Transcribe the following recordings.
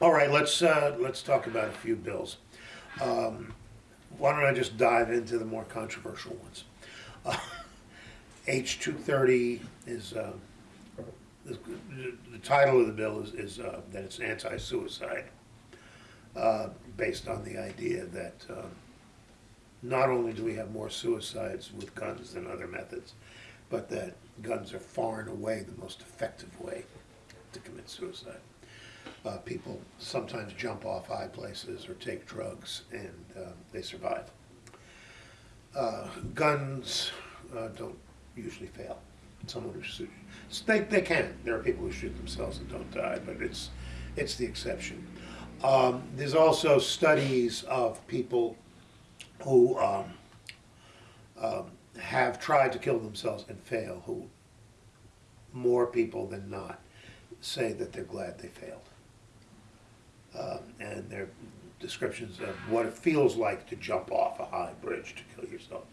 All right, let's, uh, let's talk about a few bills. Um, Why don't I just dive into the more controversial ones? H two thirty is, uh, is- the title of the bill is, is uh, that it's anti-suicide, uh, based on the idea that um, not only do we have more suicides with guns than other methods, but that guns are far and away the most effective way to commit suicide. Uh, people sometimes jump off high places or take drugs and uh, they survive. Uh, guns uh, don't usually fail. Someone who shoots, they, they can. There are people who shoot themselves and don't die, but it's, it's the exception. Um, there's also studies of people who um, um, have tried to kill themselves and fail, who more people than not say that they're glad they failed. Um, and their descriptions of what it feels like to jump off a high bridge to kill yourself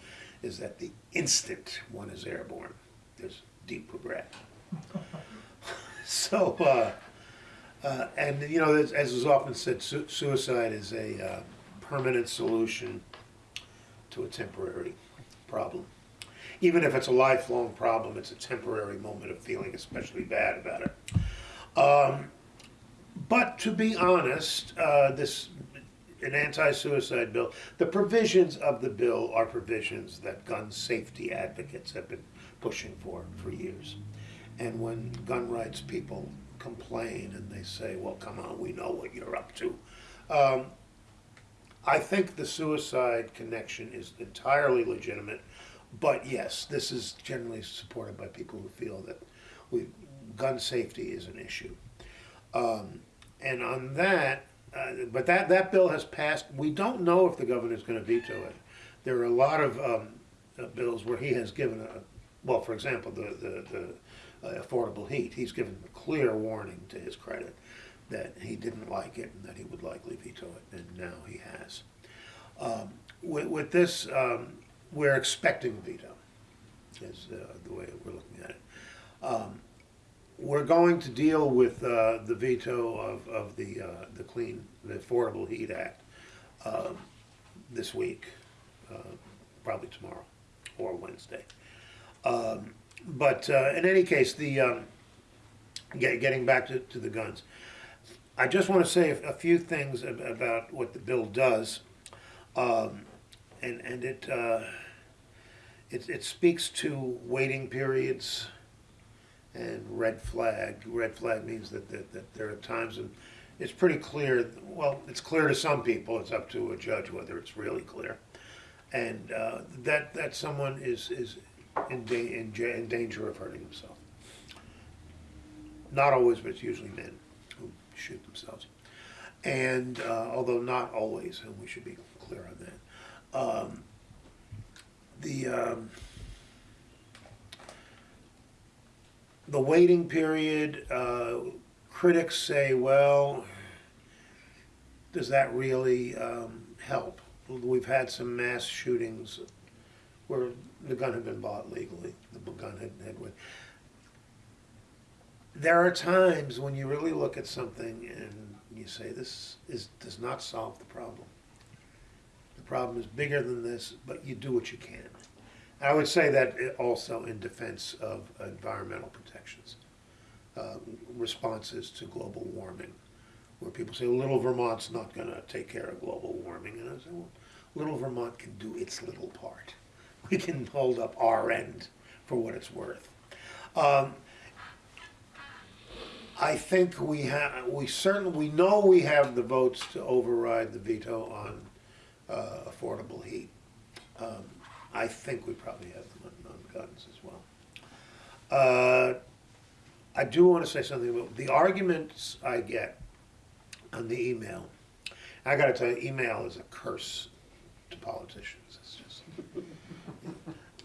is that the instant one is airborne, there's deep regret. so, uh, uh, and you know, as, as is often said, su- suicide is a uh, permanent solution to a temporary problem. Even if it's a lifelong problem, it's a temporary moment of feeling especially bad about it. Um, but to be honest, uh, this an anti-suicide bill. The provisions of the bill are provisions that gun safety advocates have been pushing for for years. And when gun rights people complain and they say, "Well, come on, we know what you're up to," um, I think the suicide connection is entirely legitimate. But yes, this is generally supported by people who feel that we, gun safety is an issue. Um, and on that, uh, but that, that bill has passed. We don't know if the governor is going to veto it. There are a lot of um, uh, bills where he has given a, well, for example, the, the, the uh, affordable heat, he's given a clear warning to his credit that he didn't like it and that he would likely veto it, and now he has. Um, with, with this, um, we're expecting veto, is uh, the way we're looking at it. We're going to deal with uh, the veto of, of the, uh, the Clean, the Affordable Heat Act um, this week, uh, probably tomorrow or Wednesday. Um, But uh, in any case, the, um, get- getting back to, to the guns, I just want to say a a few things about what the bill does. Um, And, and it, uh, it, it speaks to waiting periods, and red flag. Red flag means that, that, that there are times and it's pretty clear, well, it's clear to some people, it's up to a judge whether it's really clear. And uh, that, that someone is, is in, da- in, in danger of hurting himself. Not always, but it's usually men who shoot themselves. And uh, although not always, and we should be clear on that. Um, the, um, the waiting period, uh, critics say, well, does that really um, help? We've had some mass shootings where the gun had been bought legally, the gun had, had went. There are times when you really look at something and you say, this is, does not solve the problem. The problem is bigger than this, but you do what you can. I would say that also in defense of environmental protections, uh, responses to global warming, where people say, little Vermont's not gonna take care of global warming, and I say, well, little Vermont can do its little part. We can hold up our end for what it's worth. Um, I think we have, we certainly, we know we have the votes to override the veto on uh, affordable heat. Um, I think we probably have them on, on guns as well. Uh, I do want to say something about the arguments I get on the email. I got to tell you, email is a curse to politicians. It's just.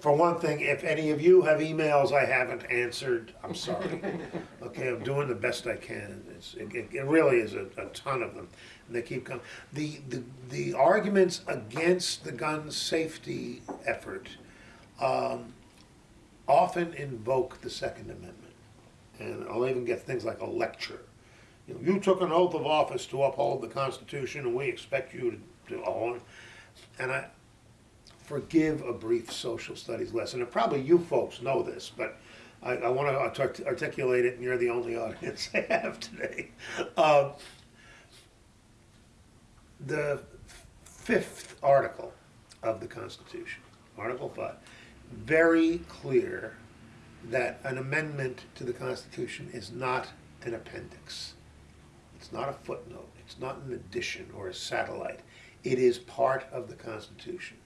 For one thing, if any of you have emails I haven't answered, I'm sorry. Okay, I'm doing the best I can. It's, it, it really is a, a ton of them, they keep coming. The, the, the arguments against the gun safety effort um, often invoke the Second Amendment. And I'll even get things like a lecture, You know, you took an oath of office to uphold the Constitution, and we expect you to, to own. And I forgive a brief social studies lesson, and probably you folks know this, but I, I want to articulate it, and you're the only audience I have today. Um, the fifth article of the Constitution, Article 5, very clear that an amendment to the Constitution is not an appendix. It's not a footnote. It's not an addition or a satellite. It is part of the Constitution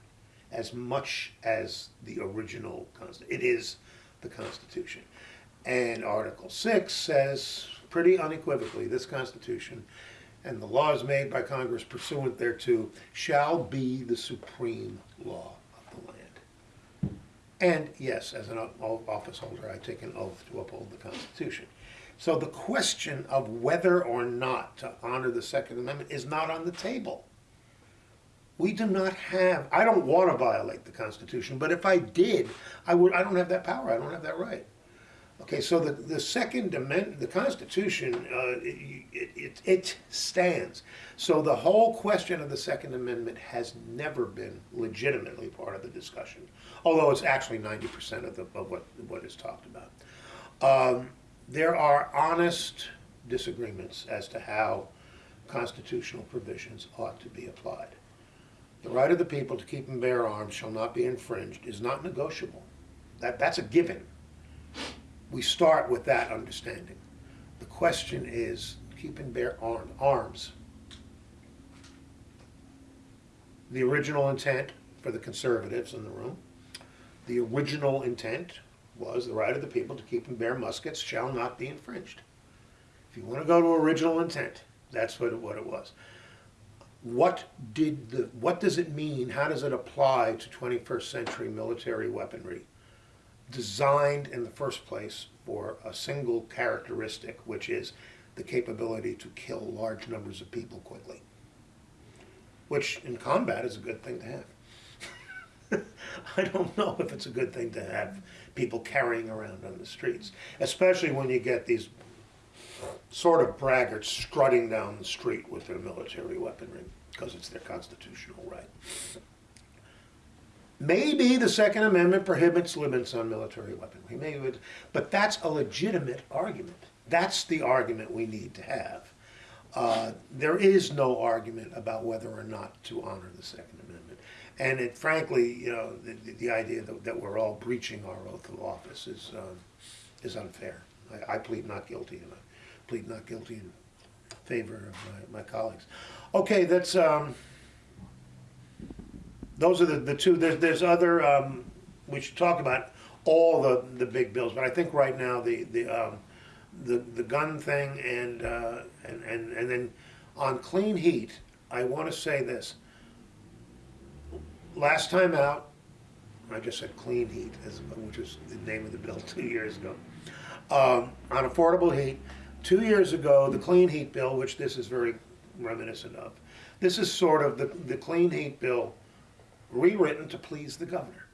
as much as the original Constitution. It is the Constitution. And Article 6 says pretty unequivocally this Constitution and the laws made by Congress pursuant thereto shall be the supreme law of the land. And yes, as an office holder, I take an oath to uphold the Constitution. So the question of whether or not to honor the Second Amendment is not on the table. We do not have, I don't want to violate the Constitution, but if I did, I would, I don't have that power, I don't have that right. Okay, so the, the Second Amendment, the Constitution, uh, it, it, it stands. So the whole question of the Second Amendment has never been legitimately part of the discussion, although it's actually 90% of, the, of what, what is talked about. Um, there are honest disagreements as to how constitutional provisions ought to be applied. The right of the people to keep and bear arms shall not be infringed is not negotiable. That, that's a given. We start with that understanding. The question is keep and bear arm, arms. The original intent for the conservatives in the room, the original intent was the right of the people to keep and bear muskets shall not be infringed. If you want to go to original intent, that's what it, what it was. What did the what does it mean? How does it apply to 21st century military weaponry designed in the first place for a single characteristic, which is the capability to kill large numbers of people quickly? Which in combat is a good thing to have. I don't know if it's a good thing to have people carrying around on the streets, especially when you get these sort of braggarts strutting down the street with their military weaponry because it's their constitutional right. Maybe the Second Amendment prohibits limits on military weaponry, maybe, it, but that's a legitimate argument. That's the argument we need to have. Uh, there is no argument about whether or not to honor the Second Amendment. And it, frankly, you know, the, the idea that, that, we're all breaching our oath of office is, um, is unfair. I, I, plead not guilty, and I plead not guilty in favor of my, my colleagues. Okay, that's, um, those are the, the two, there's, there's other, um, we should talk about all the, the big bills, but I think right now the, the, um, the, the gun thing and, uh, and, and, and then on clean heat, I want to say this. Last time out, I just said clean heat, which was the name of the bill two years ago. Um, on affordable heat, two years ago, the clean heat bill, which this is very reminiscent of, this is sort of the, the clean heat bill rewritten to please the governor.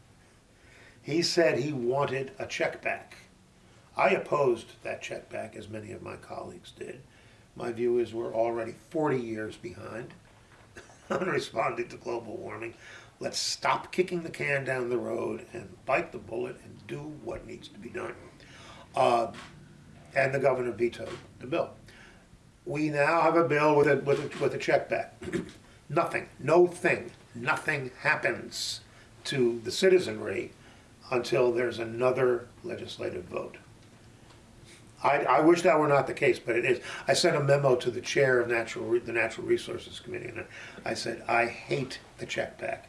He said he wanted a check back. I opposed that check back, as many of my colleagues did. My view is we're already 40 years behind on responding to global warming. Let's stop kicking the can down the road and bite the bullet and do what needs to be done. Uh, and the governor vetoed the bill. We now have a bill with a, with a, with a check back. Nothing, no thing nothing happens to the citizenry until there's another legislative vote. I, I, wish that were not the case, but it is. I sent a memo to the chair of natural the Natural Resources Committee, and I said I hate the check back,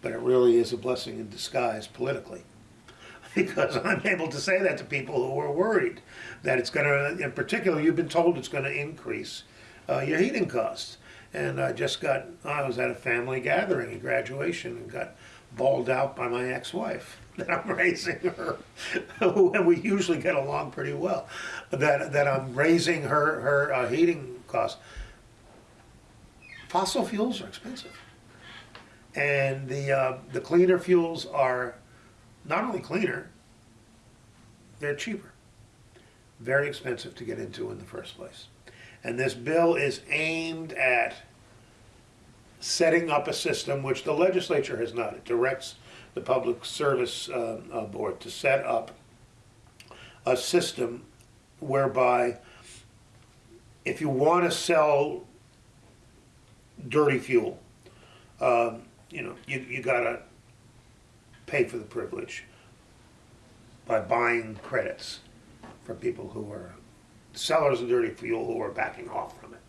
but it really is a blessing in disguise politically, because I'm able to say that to people who are worried that it's going to, in particular, you've been told it's going to increase uh, your heating costs. And I just got, I was at a family gathering, a graduation, and got bawled out by my ex-wife that I'm raising her, and we usually get along pretty well. That that I'm raising her her uh, heating costs. Fossil fuels are expensive, and the uh, the cleaner fuels are not only cleaner, they're cheaper. Very expensive to get into in the first place. And this bill is aimed at setting up a system which the legislature has not. It directs the Public Service uh, uh, Board to set up a system whereby if you want to sell dirty fuel, um, you know, you, you gotta pay for the privilege by buying credits for people who are sellers of dirty fuel who are backing off from it,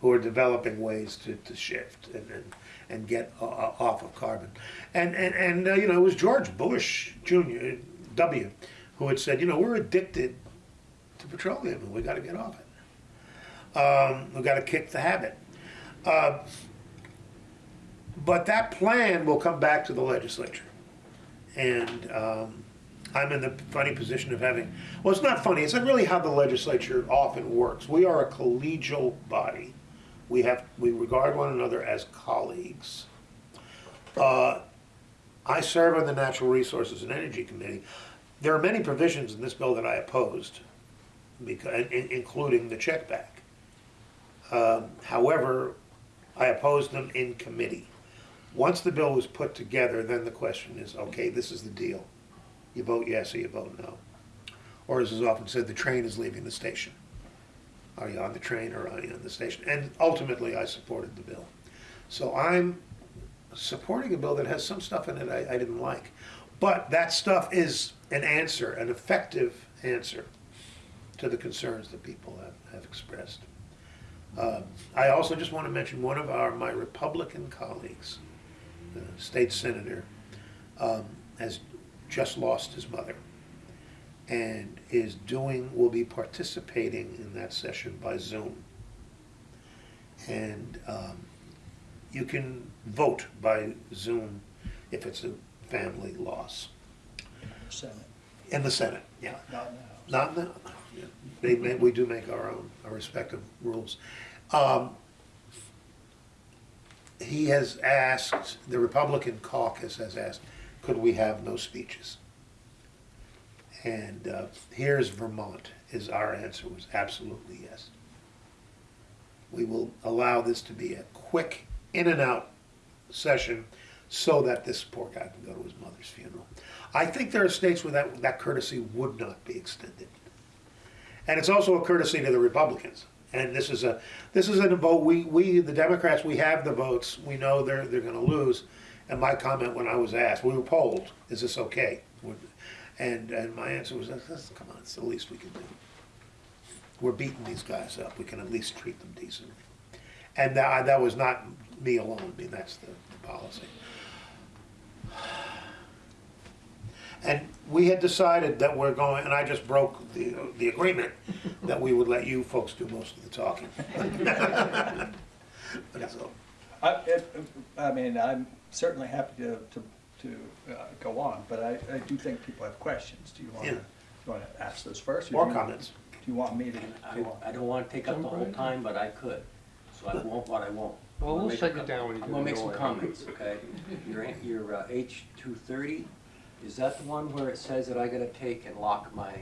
who are developing ways to, to shift and, and, and get uh, uh, off of carbon. And, and, and uh, you know, it was George Bush Jr., W., who had said, you know, we're addicted to petroleum and we got to get off it. Um, we got to kick the habit. Uh, but that plan will come back to the legislature. And um, I'm in the funny position of having, well, it's not funny, it's not really how the legislature often works. We are a collegial body. We have, we regard one another as colleagues. Uh, I serve on the Natural Resources and Energy Committee. There are many provisions in this bill that I opposed, because, in- including the check back. Um, However, I opposed them in committee. Once the bill was put together, then the question is, okay, this is the deal. You vote yes or you vote no. Or as is often said, the train is leaving the station. Are you on the train or are you on the station? And ultimately, I supported the bill. So I'm supporting a bill that has some stuff in it I, I didn't like. But that stuff is an answer, an effective answer to the concerns that people have, have expressed. Uh, I also just want to mention one of our, my Republican colleagues, the state senator, um, has just lost his mother and is doing, will be participating in that session by Zoom. And um, you can vote by Zoom if it's a family loss. Senate, In the Senate, yeah. not in the House. Not in the, yeah. they, we do make our own, our respective rules. Um, He has asked, the Republican caucus has asked, could we have no speeches? And uh, here's Vermont, is our answer was absolutely yes. We will allow this to be a quick in and out session so that this poor guy can go to his mother's funeral. I think there are states where that, that courtesy would not be extended. And it's also a courtesy to the Republicans. And this is a, this is a vote, we, we, the Democrats, we have the votes, we know they're, they're gonna lose. And my comment when I was asked, we were polled, is this okay? And, and my answer was, come on, it's the least we can do. We're beating these guys up, we can at least treat them decently. And that, that was not me alone, I mean, that's the, the policy. And we had decided that we're going, and I just broke the, the agreement, that we would let you folks do most of the talking. But it's all- I, I mean, I'm certainly happy to, to, to uh, go on, but I, I do think people have questions. Do you want to, Yeah. you want to ask those first? or do More you- comments. Do you want me to? I, I don't wanna take up the whole time, but I could, so I won't what I won't. Well, we'll shut you down when you do I'm gonna the make some door. comments, okay? Your, your uh, H two thirty, is that the one where it says that I gotta take and lock my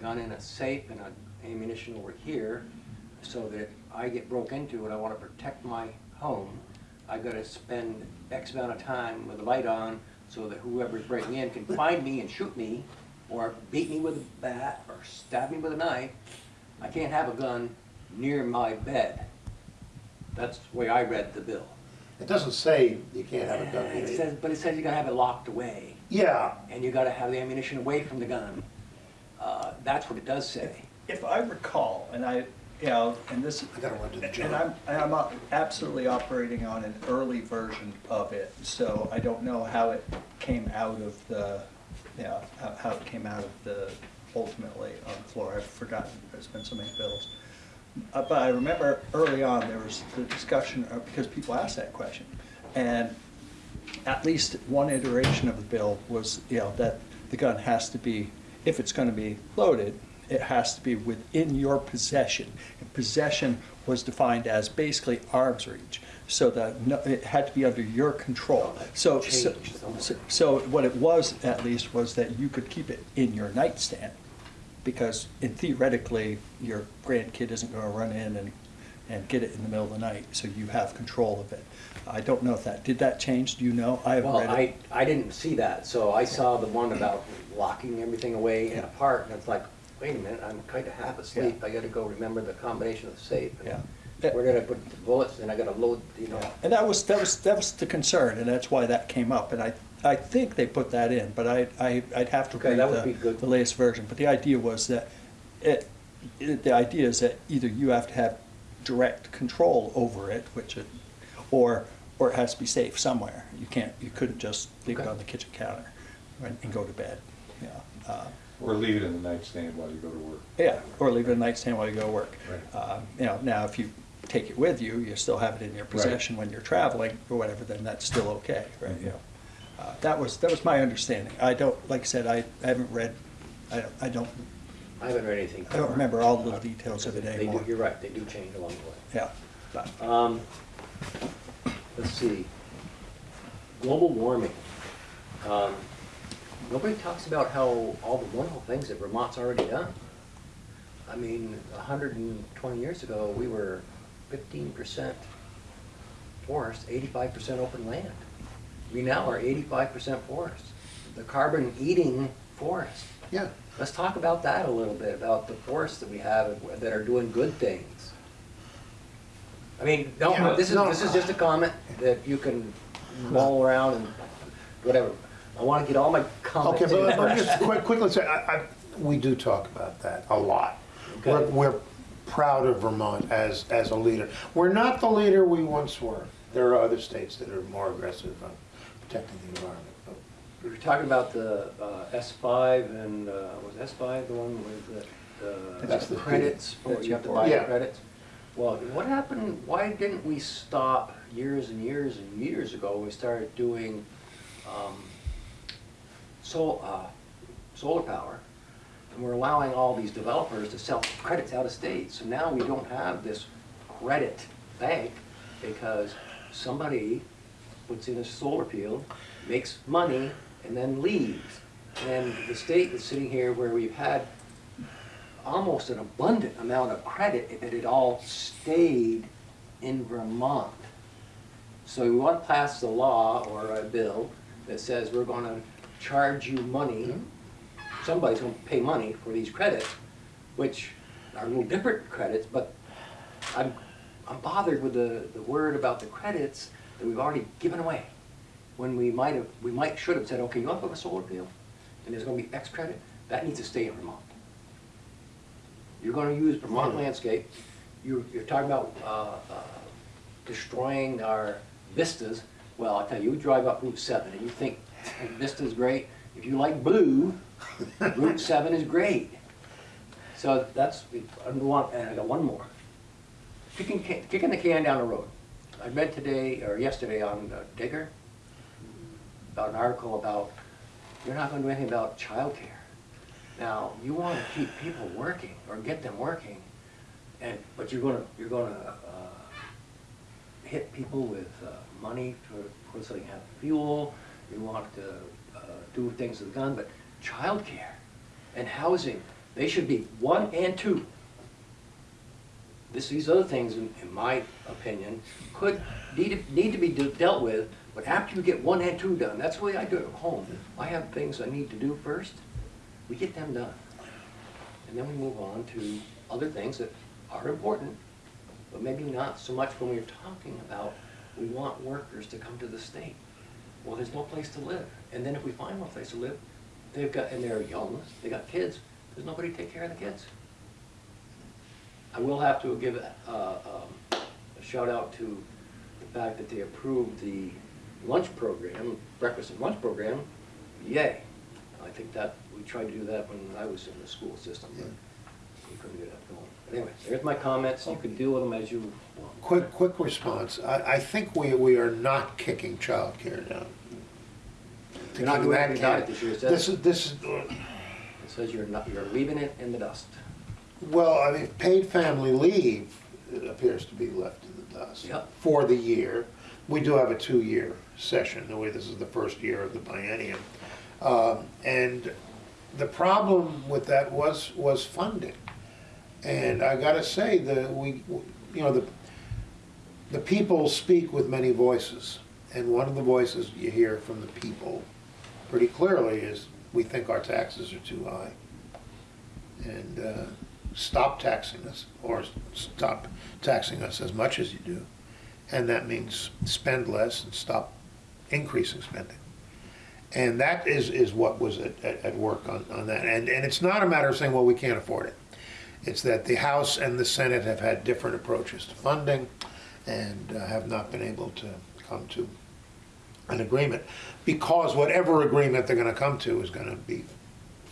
gun in a safe and a ammunition over here? So that I get broke into and I wanna protect my home, I gotta spend X amount of time with the light on so that whoever's breaking in can find me and shoot me, or beat me with a bat, or stab me with a knife. I can't have a gun near my bed. That's the way I read the bill. It doesn't say you can't have a gun. It says, but it says you gotta have it locked away, Yeah, and you gotta have the ammunition away from the gun. Uh, that's what it does say. If I recall, and I, you know, and this, I gotta run to the and I'm, and I'm absolutely operating on an early version of it, so I don't know how it came out of the, you know, how, how it came out of the, ultimately on the floor. I've forgotten, there's been so many bills. Uh, But I remember early on, there was the discussion, uh, because people asked that question. And at least one iteration of the bill was, you know, that the gun has to be, if it's gonna be loaded, it has to be within your possession. And possession was defined as basically arm's reach, so that no- it had to be under your control. So, so, so- so what it was, at least, was that you could keep it in your nightstand. Because in theoretically, your grandkid isn't gonna run in and and get it in the middle of the night, so you have control of it. I don't know if that, did that change, do you know? I Well, read I, it. I didn't see that, so I saw the one about locking everything away in a part, and it's like, wait a minute, I'm kinda half asleep, I gotta go remember the combination of the safe. and Yeah. We're gonna put the bullets, and I gotta load, you know. And that was, that was, that was the concern, and that's why that came up, and I, I think they put that in, but I, I, I'd have to Okay, read that would the, be good. the latest version, but the idea was that it, it, the idea is that either you have to have direct control over it, which it, or, or it has to be safe somewhere. You can't, you couldn't just leave it Okay. on the kitchen counter and, and go to bed, yeah. Uh, Or leave it in the nightstand while you go to work. Yeah, or leave it in the nightstand while you go to work. Right. Um, You know, now, if you take it with you, you still have it in your possession when you're traveling or whatever, then that's still okay, right, you know. Uh, That was, that was my understanding. I don't, like I said, I I haven't read, I don't, I don't, I haven't read anything. I don't remember all the little details of it They do, anymore. you're right, they do change along the way. Yeah, but, Um, let's see, global warming. Um, Nobody talks about how, all the wonderful things that Vermont's already done. I mean, hundred and twenty years ago, we were fifteen percent forest, eighty-five percent open land. We now are eighty-five percent forest, the carbon-eating forest. Yeah. Let's talk about that a little bit, about the forests that we have that are doing good things. I mean, Yeah, no, this is, no. this is uh, just a comment that you can mull around and whatever. I wanna get all my comments Okay, in but let me just quick- quickly say, I, I, we do talk about that a lot. We're, we're proud of Vermont as, as a leader. We're not the leader we once were. There are other states that are more aggressive on protecting the environment. but- We were talking about the uh, S five and, uh, was S five the one with the, That's the the- credits, for that's you have to your- buy the Yeah. credits? Well, what happened, why didn't we stop years and years and years ago, when we started doing, um, sol, uh, solar power? And we're allowing all these developers to sell credits out of state, so now we don't have this credit bank, because somebody puts in a solar field, makes money, and then leaves. And the state is sitting here where we've had almost an abundant amount of credit if it all stayed in Vermont. So we want to pass the law or a bill that says we're gonna charge you money, somebody's gonna pay money for these credits, which are a little different credits, but I'm, I'm bothered with the, the word about the credits that we've already given away. When we might have, we might, should have said, okay, you want to put a solar field, and there's gonna be X credit, that needs to stay in Vermont. You're gonna use Vermont landscape, you're, you're talking about, uh, uh, destroying our vistas. Well, I tell you, you drive up Route seven and you think Vista's great, if you like blue, Route seven is great. So that's, I want, and I got one more. Kicking, kicking the can down the road. I read today, or yesterday on uh, Digger, about an article about, you're not gonna do anything about childcare. Now, you wanna keep people working, or get them working, and, but you're gonna, you're gonna, uh, hit people with, uh, money for, so they can have fuel, you want to, uh, do things with the gun, but childcare and housing, they should be one and two. This, these other things, in, in my opinion, could, need to, need to be de- dealt with, but after you get one and two done, that's the way I do it at home. I have things I need to do first, we get them done. And then we move on to other things that are important, but maybe not so much when we're talking about, we want workers to come to the state. Well, there's no place to live, and then if we find one place to live, they've got, and they're young, they got kids, there's nobody to take care of the kids. I will have to give uh, um, a shout out to the fact that they approved the lunch program, breakfast and lunch program, yay. I think that, we tried to do that when I was in the school system, but we couldn't get that going. But Anyway, there's my comments, you can deal with them as you want. Quick, quick response. I, I think we, we are not kicking childcare down. You're not doing anything about it this year, is that- This is, this is, It says you're not, you're leaving it in the dust. well, I mean, paid family leave it appears to be left in the dust. Yep. For the year. We do have a two-year session, the way this is the first year of the biennium. Um, And the problem with that was, was funding. And I gotta say that we, you know, the, the people speak with many voices. And one of the voices you hear from the people pretty clearly is, we think our taxes are too high. And uh, stop taxing us, or stop taxing us as much as you do. And that means spend less and stop increasing spending. And that is, is what was at, at, at work on, on that. And, and it's not a matter of saying, well, we can't afford it. It's that the House and the Senate have had different approaches to funding and uh, have not been able to come to an agreement. Because whatever agreement they're gonna come to is gonna be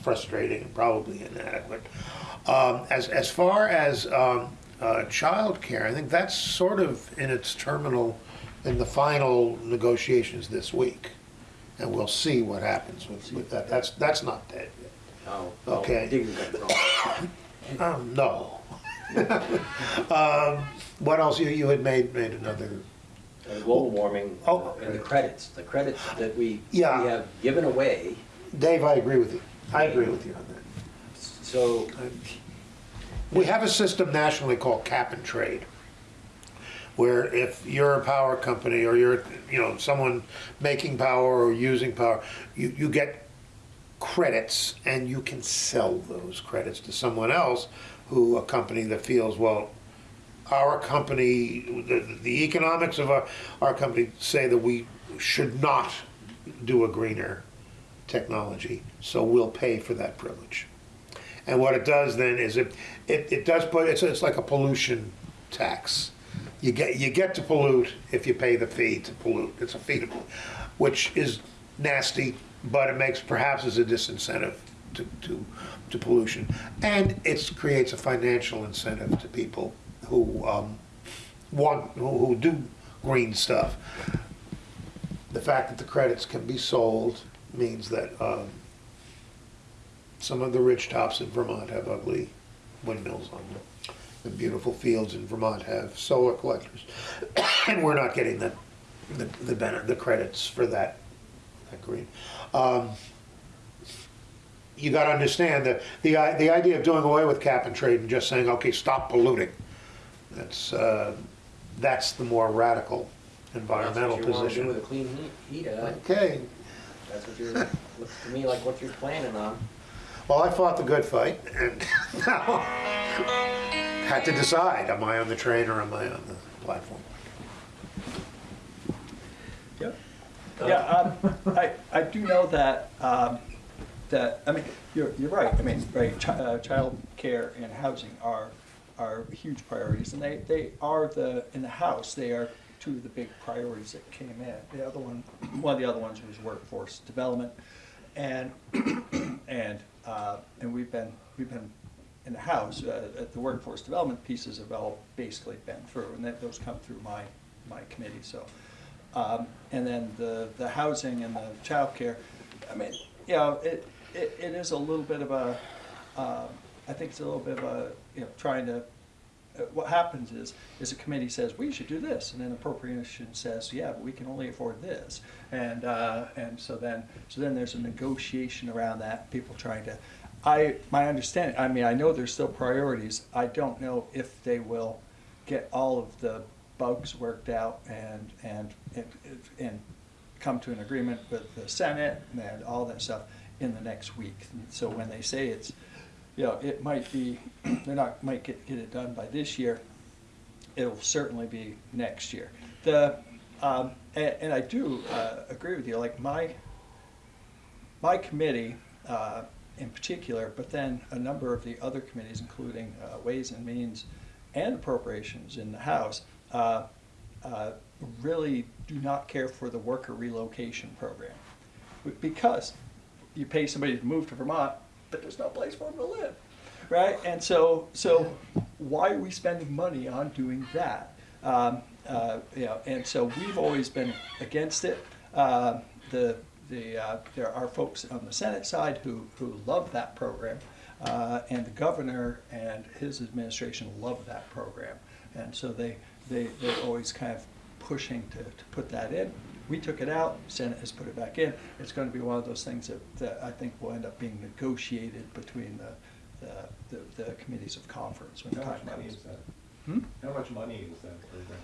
frustrating and probably inadequate. Um, as, as far as, um, uh, childcare, I think that's sort of in its terminal, in the final negotiations this week. And we'll see what happens with, with that. That's, that's not dead yet. Oh, Okay. Digging. Um, no. Um, what else? You, you had made, made another, Uh, Global warming Oh. and the credits, the credits that we, we Yeah. have given away, Dave, I agree with you. I agree with you on that. so, We have a system nationally called cap and trade, where if you're a power company or you're, you know, someone making power or using power, you, you get credits and you can sell those credits to someone else who, a company that feels, well, our company, the, the economics of our, our company say that we should not do a greener technology, so we'll pay for that privilege. And what it does then is it, it, it does put, it's, it's like a pollution tax. You get, you get to pollute if you pay the fee to pollute. It's a fee to pollute, which is nasty, but it makes perhaps as a disincentive to, to, to pollution. And it creates a financial incentive to people who, um, want, who, who do green stuff. The fact that the credits can be sold means that, um, some of the rich tops in Vermont have ugly windmills on them. The beautiful fields in Vermont have solar collectors. And we're not getting the, the, the the credits for that, that green. Um, You gotta understand that the, the idea of doing away with cap and trade and just saying, okay, stop polluting, that's, uh, that's the more radical environmental That's what you wanna do position. with a clean heat, heat, uh, Okay, that's what you're, looks to me like what you're planning on. Well, I fought the good fight and now had to decide, am I on the train or am I on the platform? Yep. Yeah, um, I, I do know that, um, that, I mean, you're, you're right, I mean, right, chi- uh, childcare and housing are, are huge priorities, and they, they are the, in the House, they are two of the big priorities that came in. The other one, one of the other ones was workforce development, and, and, uh, and we've been, we've been in the House, uh, at the workforce development pieces have all basically been through, and that, those come through my, my committee, so. Um, and then the, the housing and the childcare, I mean, you know, it, it, it is a little bit of a, um, I think it's a little bit of a, you know, trying to, uh, what happens is, is a committee says, we should do this, and then appropriation says, yeah, but we can only afford this. And, uh, and so then, so then there's a negotiation around that, people trying to, I, my understanding, I mean, I know there's still priorities, I don't know if they will get all of the bugs worked out and, and, and, and come to an agreement with the Senate and all that stuff in the next week. So when they say it's, you know, it might be, they're not, might get, get it done by this year, it'll certainly be next year. The, um, and, and I do, uh, agree with you, like my, my committee, uh, in particular, but then a number of the other committees, including, uh, Ways and Means and Appropriations in the House, uh, uh, really do not care for the worker relocation program. Because you pay somebody to move to Vermont, but there's no place for them to live, right? And so, so why are we spending money on doing that? Um, uh, you know, and so we've always been against it. Uh, the, the, uh, there are folks on the Senate side who, who love that program. Uh, and the governor and his administration love that program. And so they, they, they're always kind of pushing to, to put that in. We took it out, Senate has put it back in. It's gonna be one of those things that, that I think will end up being negotiated between the, the, the, the committees of conference when the How time much money comes. is that? Hmm? How much money is that program?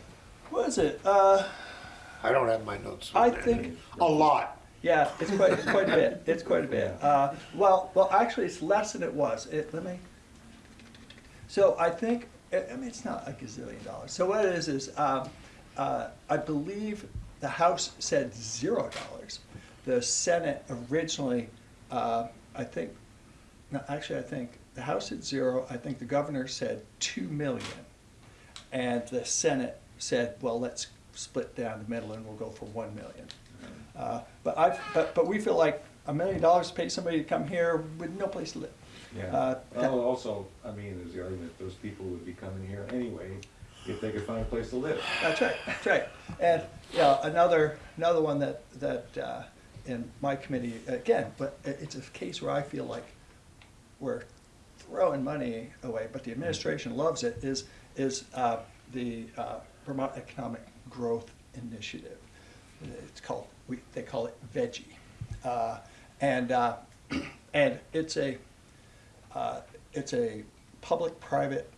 What is it? Uh, I don't have my notes. I with me. think- A lot. yeah, it's quite, it's quite a bit, it's quite a bit. Uh, well, well, actually, it's less than it was. It, let me, so I think, I I mean, it's not a gazillion dollars. So what it is, is, um, uh, I believe the House said zero dollars. The Senate originally, uh, I think, no, actually, I think the House said zero, I think the governor said two million. And the Senate said, well, let's split down the middle and we'll go for one million. Uh, But I, but, but we feel like a million dollars to pay somebody to come here with no place to live. Yeah, Uh, well, also, I mean, there's the argument, those people would be coming here anyway, if they could find a place to live. That's right, that's right. And, yeah, another, another one that, that, uh, in my committee, again, but it's a case where I feel like we're throwing money away, but the administration loves it, is, is, uh, the, uh, Vermont Economic Growth Initiative. It's called, we, they call it VEGgie. Uh, and, uh, and it's a, uh, it's a public-private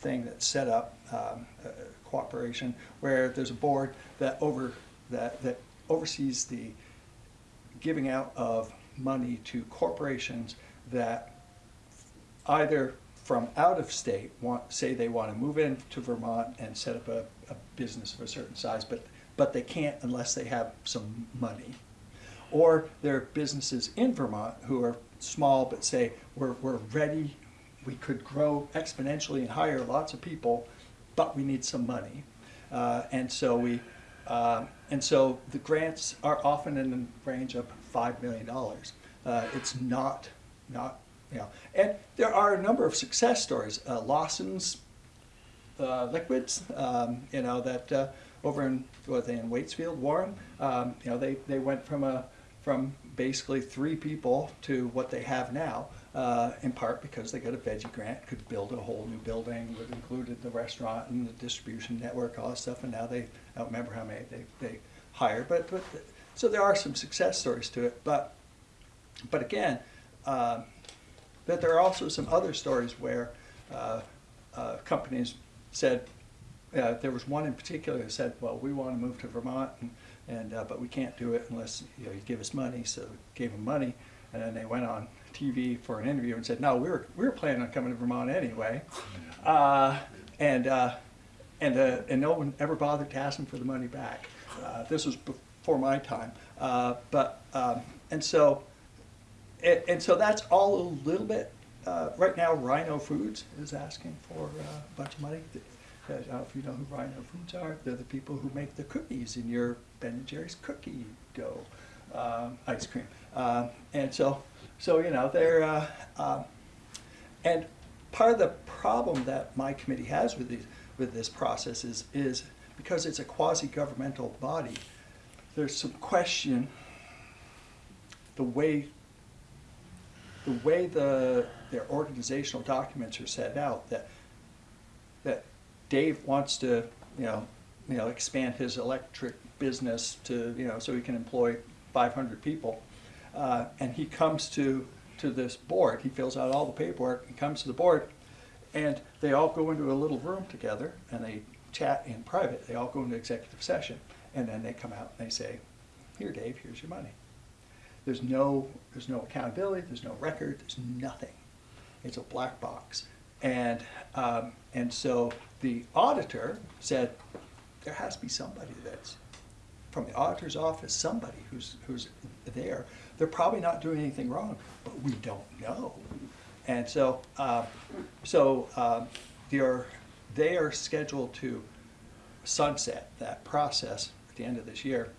thing that's set up, um, uh, cooperation, where there's a board that over, that, that oversees the giving out of money to corporations that either from out of state want, say they want to move into Vermont and set up a, a business of a certain size, but, but they can't unless they have some money. Or there are businesses in Vermont who are small but say, we're, we're ready, we could grow exponentially and hire lots of people, but we need some money. Uh, and so we, uh, and so the grants are often in the range of five million dollars. Uh, it's not, not, you know, and there are a number of success stories. Uh, Lawson's uh, liquids, um, you know, that uh, over in, what they in Waitsfield, Warren, um, you know, they, they went from a, from basically three people to what they have now, uh, in part because they got a veggie grant, could build a whole new building, would included the restaurant and the distribution network, all that stuff, and now they, I don't remember how many they, they hired, but, but, so there are some success stories to it, but, but again, um, that there are also some other stories where uh, uh, companies said, uh, there was one in particular that said, well, we want to move to Vermont, and, and uh, but we can't do it unless you know you give us money. So gave them money, and then they went on TV for an interview and said, no, we were we were planning on coming to Vermont anyway, uh, and uh, and uh, and no one ever bothered to ask them for the money back. Uh, this was before my time, uh, but um, and so and, and so that's all a little bit. Uh, right now, Rhino Foods is asking for uh, a bunch of money. I don't know if you know who Rhino Foods are. They're the people who make the cookies in your Ben and Jerry's cookie dough um, ice cream. And so, so you know, they're uh, um, and part of the problem that my committee has with these with this process is is because it's a quasi-governmental body. There's some question the way the way the their organizational documents are set out that that Dave wants to you know you know expand his electric business to you know so he can employ 500 people uh, and he comes to to this board he fills out all the paperwork and comes to the board and they all go into a little room together and they chat in private they all go into executive session and then they come out and they say here Dave here's your money there's no, there's no accountability, there's no record, there's nothing. It's a black box. And, um, and so the auditor said, there has to be somebody that's, from the auditor's office, somebody who's, who's there. They're probably not doing anything wrong, but we don't know. And so, uh, so um, they're, they are scheduled to sunset that process at the end of this year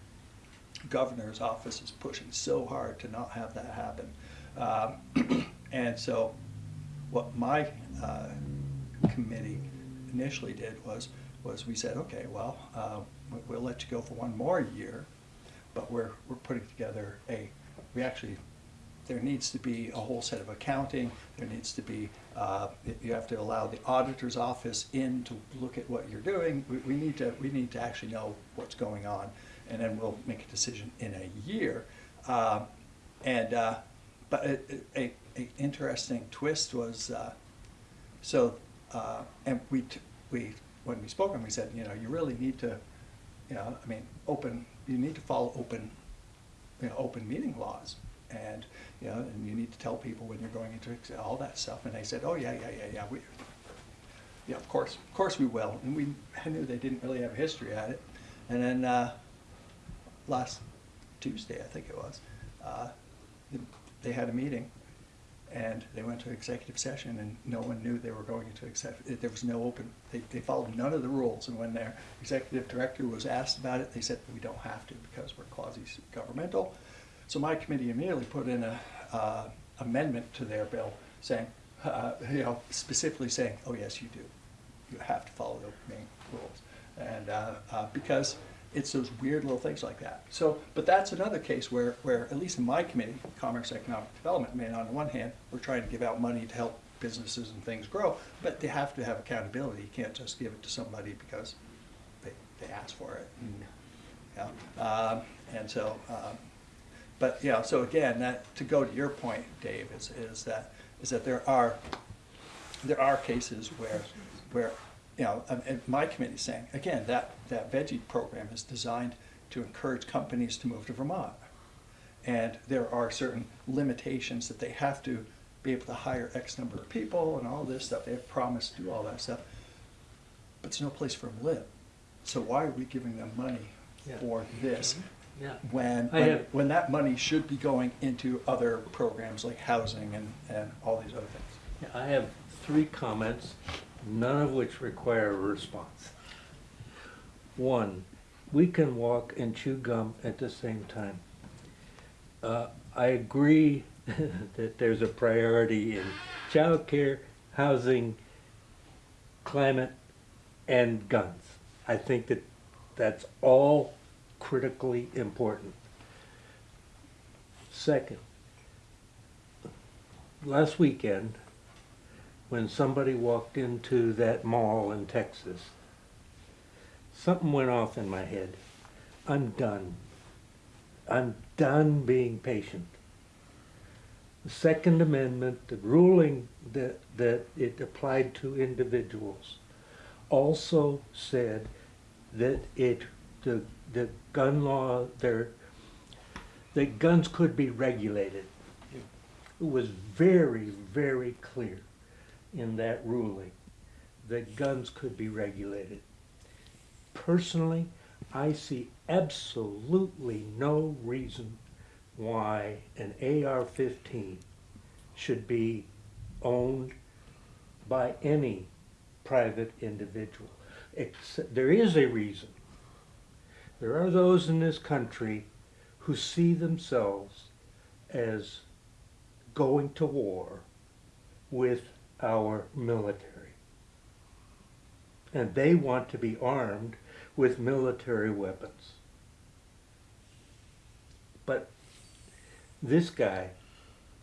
governor's office is pushing so hard to not have that happen. Um, and so, what my uh, committee initially did was was we said, okay, well, uh, we- we'll let you go for one more year, but we're we're putting together a we actually there needs to be a whole set of accounting. There needs to be, uh, you have to allow the auditor's office in to look at what you're doing. We, we need to, we need to actually know what's going on, and then we'll make a decision in a year. Uh, and, uh, but a, a, a interesting twist was, uh, so, uh, and we, we, when we spoke, and we said, you know, you really need to, you know, I mean, open, you need to follow open, you know, open meeting laws. And, you know, and you need to tell people when you're going into all that stuff. And they said, oh, yeah, yeah, yeah, yeah, we, yeah, of course, of course we will. And we, I knew they didn't really have a history at it. And then, uh, last Tuesday, I think it was, uh, they had a meeting and they went to executive session and no one knew they were going into exec, there was no open, they, they followed none of the rules. And when their executive director was asked about it, they said, we don't have to because we're quasi-governmental. So my committee immediately put in a, uh, amendment to their bill saying, uh, you know, specifically saying, oh, yes, you do. You have to follow the main rules. And, uh, uh, because it's those weird little things like that. So, but that's another case where, where, at least in my committee, Commerce Economic Development, I mean, on the one hand, we're trying to give out money to help businesses and things grow, but they have to have accountability. You can't just give it to somebody because they, they asked for it. And, yeah, um, and so, um, but, yeah, so again, that, to go to your point, Dave, is, is that, is that there are, there are cases where, where, you know, and my committee's saying, again, that, that VEGI program is designed to encourage companies to move to Vermont. And there are certain limitations that they have to be able to hire X number of people and all this stuff. They have promised to do all that stuff. But there's no place for them to live. So why are we giving them money Yeah. for this? Mm-hmm. Yeah. when, when, when that money should be going into other programs like housing and, and all these other things. I have three comments, none of which require a response. One, we can walk and chew gum at the same time. Uh, I agree that there's a priority in childcare, housing, climate, and guns. I think that that's all critically important. Second, last weekend, when somebody walked into that mall in Texas, something went off in my head. I'm done. I'm done being patient. The Second Amendment, the ruling that, that it applied to individuals, also said that it, the, the gun law, there, that guns could be regulated. It was very, very clear in that ruling that guns could be regulated. Personally, I see absolutely no reason why an AR-15 should be owned by any private individual. Except, there is a reason. There are those in this country who see themselves as going to war with our military. And they want to be armed with military weapons. But this guy,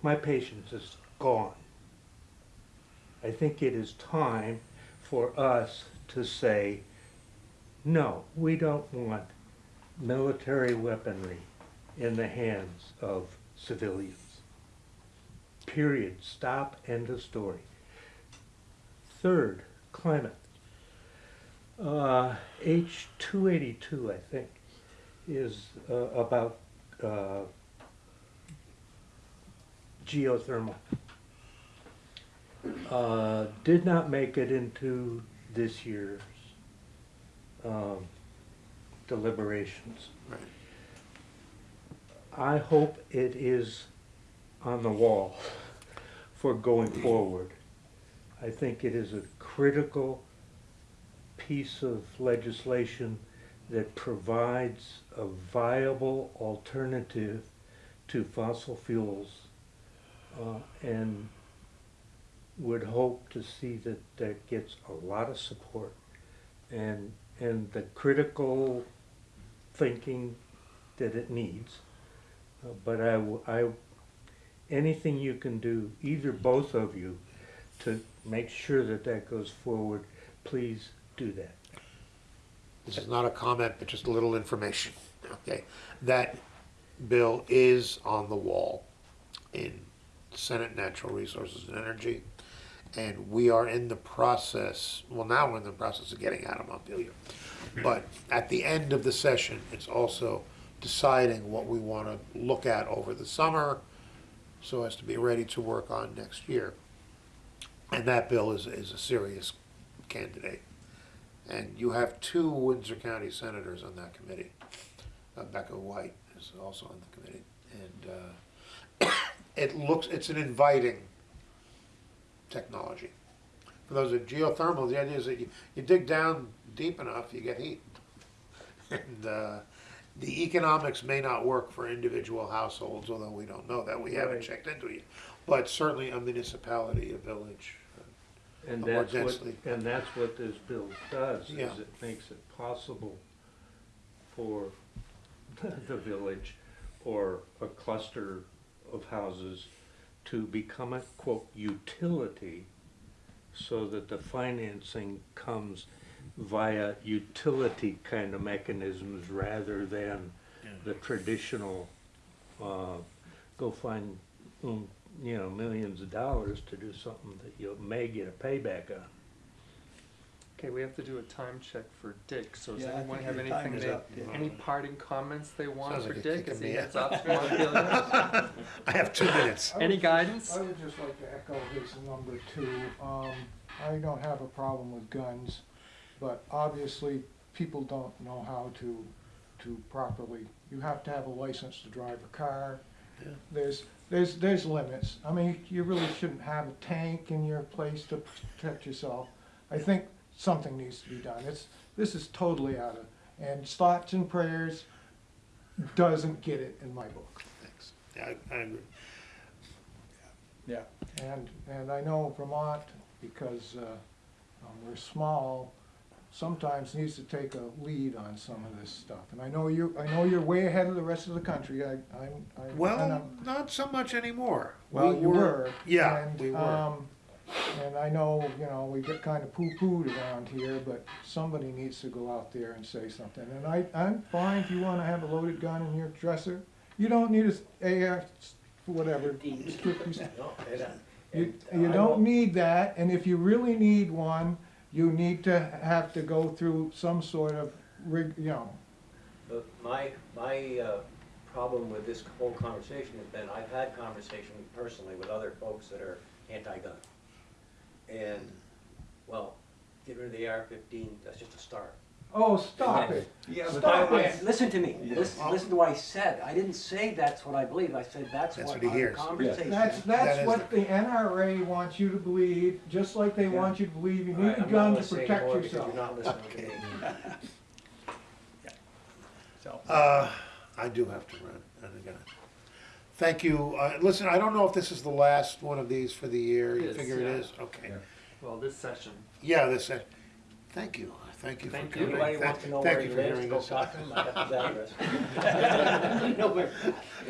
my patience is gone. I think it is time for us to say, no, we don't want military weaponry in the hands of civilians. Period. Stop. End of story. Third, climate. Uh, H two eighty-two, I think, is uh, about uh, geothermal. Uh, did not make it into this year's um, deliberations. Right. I hope it is on the wall for going forward. I think it is a critical piece of legislation that provides a viable alternative to fossil fuels uh, and would hope to see that that gets a lot of support and and the critical thinking that it needs. Uh, but I, I- anything you can do, either both of you, to make sure that that goes forward, please do that. This is not a comment, but just a little information, okay? That bill is on the wall in Senate Natural Resources and Energy. And we are in the process, well, now we're in the process of getting out of Montpelier. But at the end of the session, it's also deciding what we want to look at over the summer so as to be ready to work on next year. And that bill is, is a serious candidate. And you have two Windsor County senators on that committee. Uh, Becca White is also on the committee. And uh, it looks, it's an inviting technology. For those of geothermal, the idea is that you, you dig down deep enough, you get heat. And uh, the economics may not work for individual households, although we don't know that, we haven't checked into it. But certainly a municipality, a village. uh, And More that's what, densely. and that's what this bill does, Yeah. is it makes it possible for the village or a cluster of houses to become a quote utility so that the financing comes via utility kind of mechanisms rather than the traditional, uh, go find, um, you know, millions of dollars to do something that you may get a payback on. Okay, we have to do a time check for Dick, so does Yeah, I anyone think have your time anything is they, up, Dick. any parting comments they want Sounds for like you're Dick as kicking he me heads out. off to Montpelier? I have two minutes. Any guidance? I would just like to echo his number two. Um, I don't have a problem with guns, but obviously, people don't know how to, to properly, you have to have a license to drive a car. Yeah. There's, there's, there's limits. I mean, you really shouldn't have a tank in your place to protect yourself. I think something needs to be done. It's, this is totally out of, and thoughts and prayers doesn't get it in my book. Thanks. Yeah, I, I agree. Yeah. And, and I know Vermont, because uh, um, we're small, sometimes needs to take a lead on some of this stuff. And I know you, I know you're way ahead of the rest of the country, I, I'm, I. and Well, I'm- not so much anymore. Well, We you were. Yeah, and, we were. um, And I know, you know, we get kind of poo-pooed around here, but somebody needs to go out there and say something. And I, I'm fine if you wanna have a loaded gun in your dresser. You don't need a AR, whatever, fifty you, you don't need that, and if you really need one, you need to have to go through some sort of rig, you know. But my, my, uh, problem with this whole conversation has been, I've had conversation personally with other folks that are anti-gun. And, well, get rid of the AR-15, that's just a start. Oh, stop it. Yeah, but Stop I- it. Listen to me, Yeah. listen, listen to what I said, I didn't say that's what I believe, I said that's That's what what he our hears. conversation. That's, That that's is what the NRA wants you to believe, just like they Yeah. want you to believe you need a I'm gun gonna to say protect yourself. You're not listening to me. So, Uh, I do have to run, and I thank you. Uh, listen, I don't know if this is the last one of these for the year. It You is, figure it yeah. is? Okay. Yeah. Well, this session. Yeah, this, uh, thank you. Thank you for Thank you. coming. Anybody Thank- wants to know thank where you he for lives, hearing go us talk out. to him, I got his address. No, where-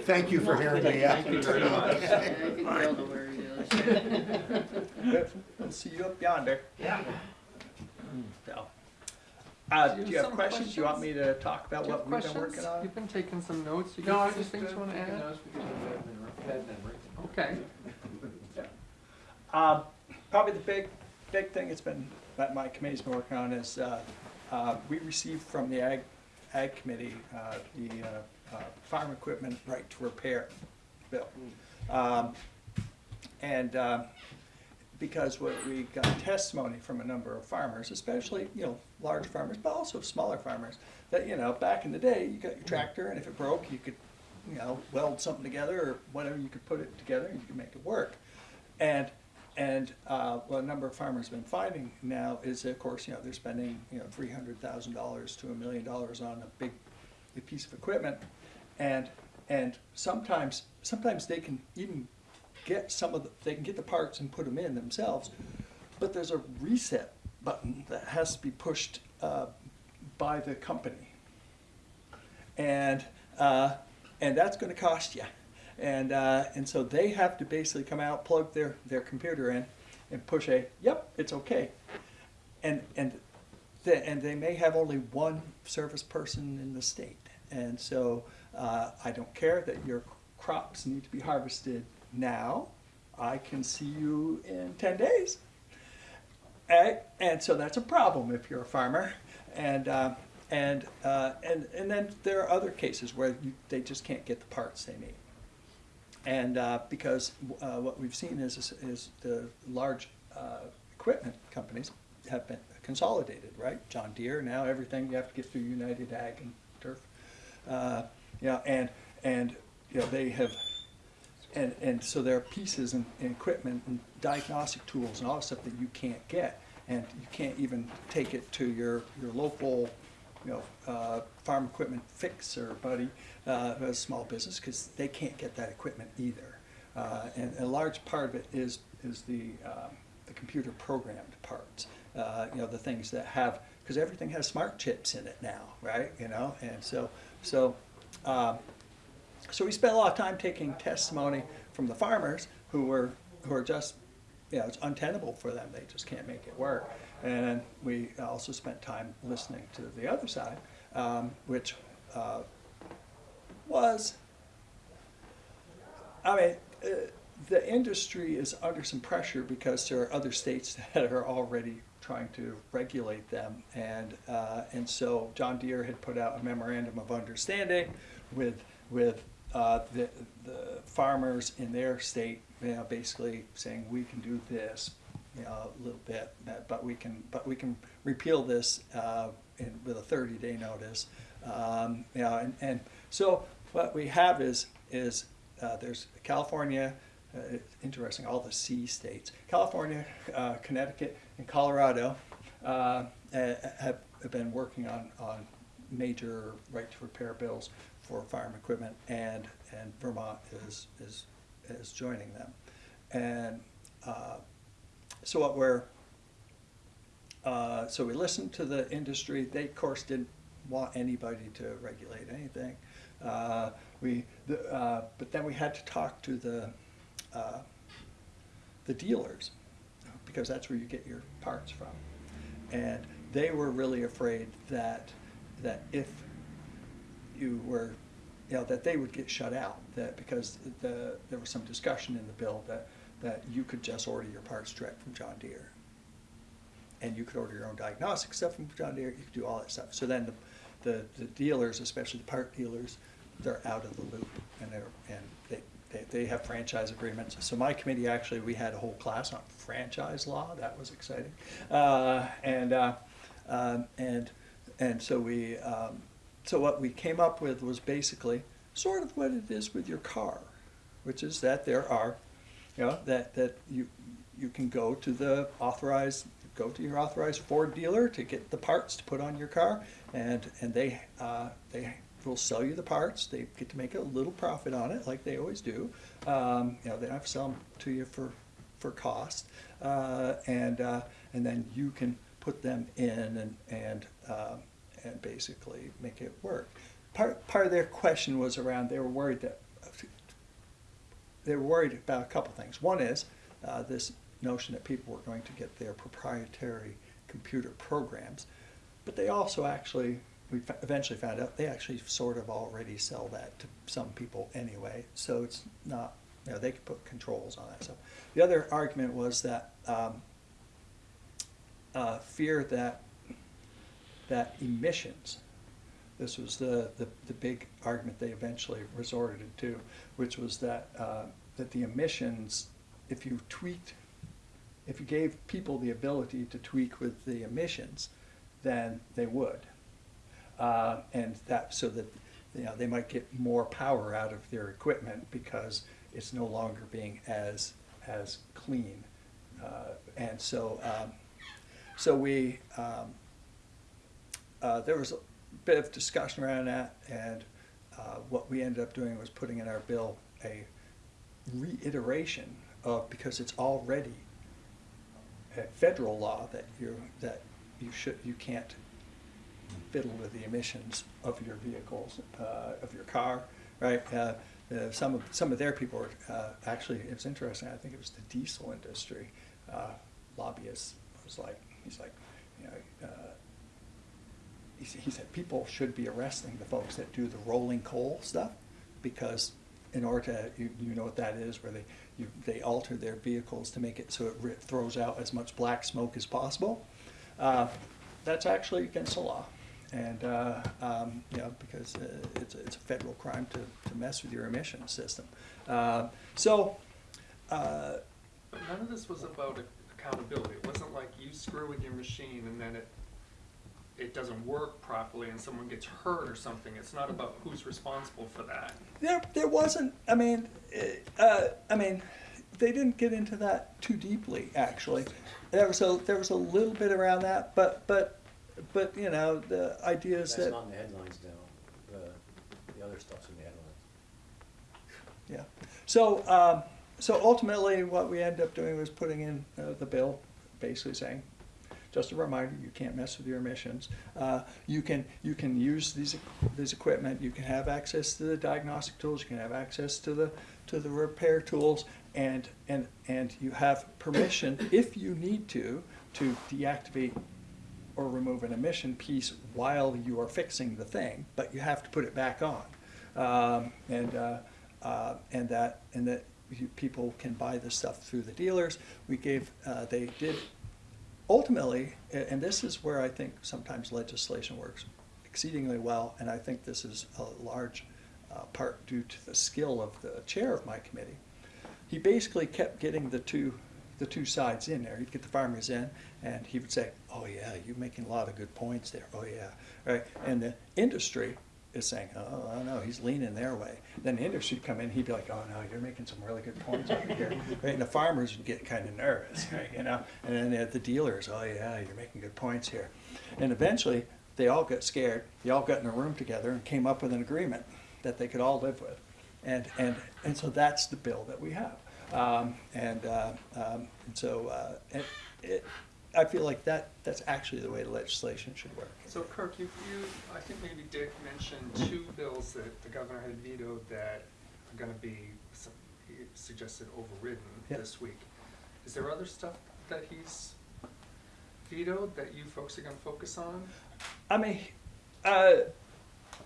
Thank you for hearing me out. Thank you very much. Yeah, I can tell the where he is. we'll see you up yonder. Yeah. So. Uh, Do do you you have have some questions? You want me to talk about Do you what we've been questions? working on? You've been taking some notes, you No, I got some just, things you wanna add? notes because of bad memory, bad memory. Okay, Um, probably the big, big thing that's been, that my committee's been working on is, uh, uh, we received from the Ag, Ag Committee, uh, the, uh, uh, farm equipment right to repair bill. Um, and, uh, because what we got testimony from a number of farmers, especially, you know, large farmers, but also smaller farmers, that, you know, back in the day, you got your tractor and if it broke, you could, you know, weld something together or whatever, you could put it together and you could make it work. And, and, uh, what a number of farmers have been finding now is, of course, you know, they're spending, you know, three hundred thousand dollars to a million dollars on a big, big piece of equipment. And, and sometimes, sometimes they can even get some of the, they can get the parts and put them in themselves, but there's a reset button that has to be pushed, uh, by the company. And, uh, and that's gonna cost you. And, uh, and so they have to basically come out, plug their, their computer in and push a, yep, it's okay. And, and, and they may have only one service person in the state. And so, uh, I don't care that your crops need to be harvested now. I can see you in ten days And, and so that's a problem if you're a farmer. And, uh, and, uh, and, and then there are other cases where you, they just can't get the parts they need. And uh, because uh, what we've seen is, is the large uh, equipment companies have been consolidated, right? John Deere, now everything you have to get through United Ag and Turf. Uh, you know, and, and, you know, they have, and, and so there are pieces and, and equipment and diagnostic tools and all stuff that you can't get. And you can't even take it to your, your local, you know, uh, farm equipment fixer buddy, uh, a small business, because they can't get that equipment either. Uh, and a large part of it is, is the, um, the computer programmed parts. Uh, you know, the things that have, because everything has smart chips in it now, right? You know, and so, so, um, so we spent a lot of time taking testimony from the farmers who were, who are just, you know, it's untenable for them, they just can't make it work. And we also spent time listening to the other side, um, which uh, was, I mean, uh, the industry is under some pressure because there are other states that are already trying to regulate them. And, uh, and so John Deere had put out a memorandum of understanding with, with uh, the, the farmers in their state, you know, basically saying, we can do this, a little bit, but- we can, but we can repeal this uh, in, with a 30-day notice. Um, you know, and, and so what we have is, is uh, there's California, uh, interesting, all the C states, California, uh, Connecticut, and Colorado uh, have, have been working on, on major right to repair bills for farm equipment, and, and Vermont is, is, is joining them. And uh, so what we're, uh, so we listened to the industry. They, of course, didn't want anybody to regulate anything. Uh, we, the, uh, but then we had to talk to the, uh, the dealers, because that's where you get your parts from. And they were really afraid that, that if you were, you know, that they would get shut out, that because the, there was some discussion in the bill that, that you could just order your parts direct from John Deere. And you could order your own diagnostic stuff from John Deere, you could do all that stuff. So then the, the, the dealers, especially the part dealers, they're out of the loop and they're, and they, they, they have franchise agreements. So my committee, actually, we had a whole class on franchise law, that was exciting. Uh, and, uh, um, and, and so we, um, so what we came up with was basically sort of what it is with your car, which is that there are, you know, that, that you, you can go to the authorized, go to your authorized Ford dealer to get the parts to put on your car, and, and they, uh, they will sell you the parts, they get to make a little profit on it, like they always do. Um, you know, they don't have to sell them to you for, for cost, uh, and, uh, and then you can put them in and, and, um, and basically make it work. Part, part of their question was around, they were worried that, they were worried about a couple things. One is uh, this notion that people were going to get their proprietary computer programs, but they also actually, we eventually found out, they actually sort of already sell that to some people anyway, so it's not, you know, they could put controls on that. So the other argument was that um, uh, fear that that emissions, this was the, the, the big argument they eventually resorted to, which was that, uh, that the emissions, if you tweaked, if you gave people the ability to tweak with the emissions, then they would. Uh, and that, so that, you know, they might get more power out of their equipment because it's no longer being as, as clean. Uh, and so, um, so we, um, uh, there was a bit of discussion around that, and uh, what we ended up doing was putting in our bill a reiteration of, because it's already a federal law that you, that you should, you can't fiddle with the emissions of your vehicles, uh, of your car, right? Uh, uh, some of, some of their people were, uh, actually, it was interesting, I think it was the diesel industry uh, lobbyist was like, he's like, you know, he, said people should be arresting the folks that do the rolling coal stuff because in order to, you, you know what that is, where they, you, they alter their vehicles to make it so it throws out as much black smoke as possible. Uh, That's actually against the law. And, uh, um, you know, because uh, it's, a- it's a federal crime to, to mess with your emission system. Uh, So, uh, none of this was about accountability. It wasn't like you screw with your machine and then it, it doesn't work properly and someone gets hurt or something. It's not about who's responsible for that. There, there wasn't. I mean, uh, I mean, they didn't get into that too deeply. Actually, there was a there was a little bit around that, but but but you know, the idea is That's that not in the headlines now, the, the other stuff's in the headlines. yeah. So um, so ultimately, what we ended up doing was putting in uh, the bill, basically saying. Just a reminder, you can't mess with your emissions. Uh, you can you can use these these equipment. You can have access to the diagnostic tools. You can have access to the to the repair tools, and and and you have permission if you need to to deactivate or remove an emission piece while you are fixing the thing, but you have to put it back on. Um, and, uh, uh, and that, and that people can buy this stuff through the dealers. We gave, uh, they did, ultimately, and this is where I think sometimes legislation works exceedingly well, and I think this is a large uh, part due to the skill of the chair of my committee he basically kept getting the two the two sides in there. He'd get the farmers in, and he would say, "Oh yeah, you're making a lot of good points there. Oh yeah, right." And the industry is saying, "Oh, I don't he's leaning their way." Then the industry would come in, he'd be like, "Oh no, you're making some really good points over here." Right? And the farmers would get kind of nervous, right? You know. And then the- the dealers, "Oh yeah, you're making good points here." And eventually, they all got scared. They all got in a room together and came up with an agreement that they could all live with. And, and, and so that's the bill that we have. Um, and, uh, um, and so, uh, it, it, I feel like that, that's actually the way the legislation should work. So Kirk, you, you, I think maybe Dick mentioned two bills that the governor had vetoed that are gonna be, some- he suggested overridden Yep. this week. Is there other stuff that he's vetoed that you folks are gonna focus on? I mean, uh,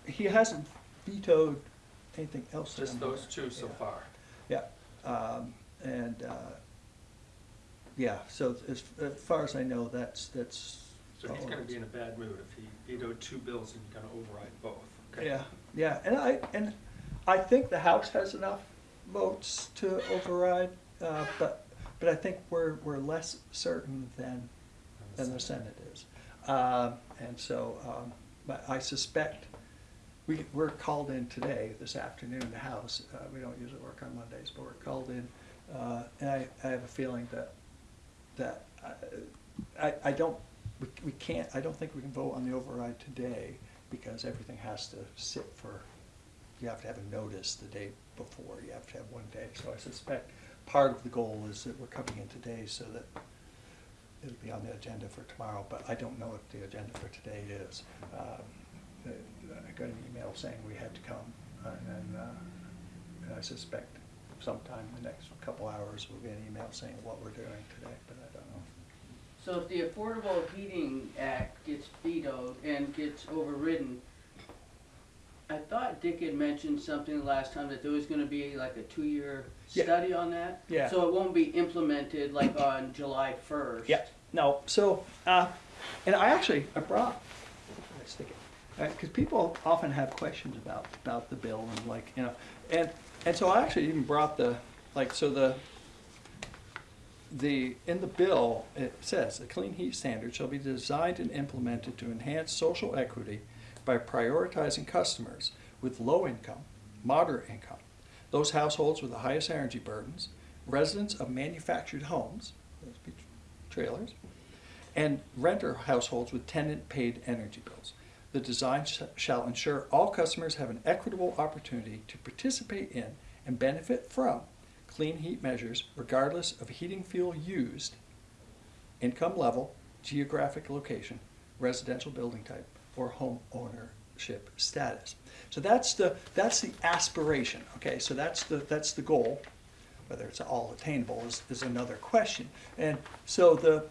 he hasn't vetoed anything else. Just those two so yeah. far? Yeah, um, and, uh, yeah, so as, as far as I know, that's, that's. So he's gonna be in a bad mood if he vetoed two bills and you're gonna override both. okay? Yeah, yeah, and I, and I think the House has enough votes to override, uh, but, but I think we're, we're less certain than, than the Senate is. Um, and so, um, but I suspect, we, we're called in today, this afternoon, the House, uh, we don't usually work on Mondays, but we're called in, uh, and I, I have a feeling that, that, uh, I, I don't, we, we can't, I don't think we can vote on the override today, because everything has to sit for, you have to have a notice the day before, you have to have one day, so I suspect part of the goal is that we're coming in today so that it'll be on the agenda for tomorrow, but I don't know what the agenda for today is. Um, uh, I got an email saying we had to come, and then, uh, and I suspect sometime in the next couple hours, we'll get an email saying what we're doing today, but I don't know. So if the Affordable Heating Act gets vetoed and gets overridden, I thought Dick had mentioned something last time that there was gonna be like a two-year Yeah. study on that? Yeah. So it won't be implemented like on July first? Yeah, no, so, uh, and I actually, I brought, let's stick it, because people often have questions about, about the bill and like, you know, and, and so I actually even brought the, like, so the, the, in the bill, it says, the clean heat standard shall be designed and implemented to enhance social equity by prioritizing customers with low income, moderate income, those households with the highest energy burdens, residents of manufactured homes, those trailers, and renter households with tenant-paid energy bills. The design sh- shall ensure all customers have an equitable opportunity to participate in and benefit from clean heat measures regardless of heating fuel used, income level, geographic location, residential building type, or home ownership status. So that's the, that's the aspiration, okay, so that's the, that's the goal. Whether it's all attainable is, is another question. And so the,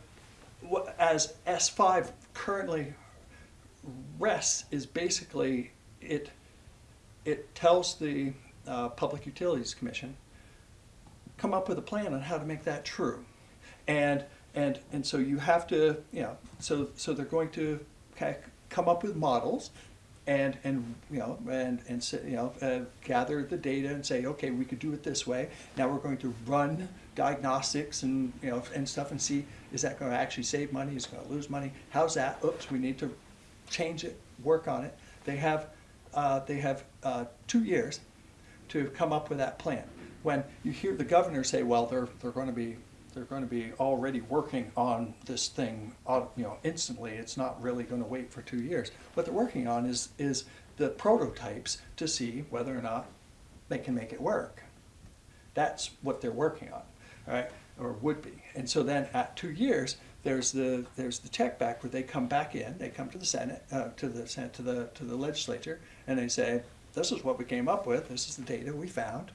as S five currently rests is basically, it, it tells the uh, Public Utilities Commission come up with a plan on how to make that true. And, and, and so you have to, you know, so, so they're going to of come up with models and, and, you know, and, and, you know, uh, gather the data and say, okay, we could do it this way. Now we're going to run diagnostics and, you know, and stuff and see, is that gonna actually save money, is it gonna lose money? How's that? Oops, we need to change it, work on it. They have, uh, they have, uh, two years to come up with that plan. When you hear the governor say, well, they're, they're gonna be, they're gonna be already working on this thing, uh, you know, instantly, it's not really gonna wait for two years. What they're working on is, is the prototypes to see whether or not they can make it work. That's what they're working on, right, or would be. And so then at two years, there's the, there's the check back where they come back in, they come to the Senate, uh, to the Senate, to the, to the legislature, and they say, this is what we came up with, this is the data we found.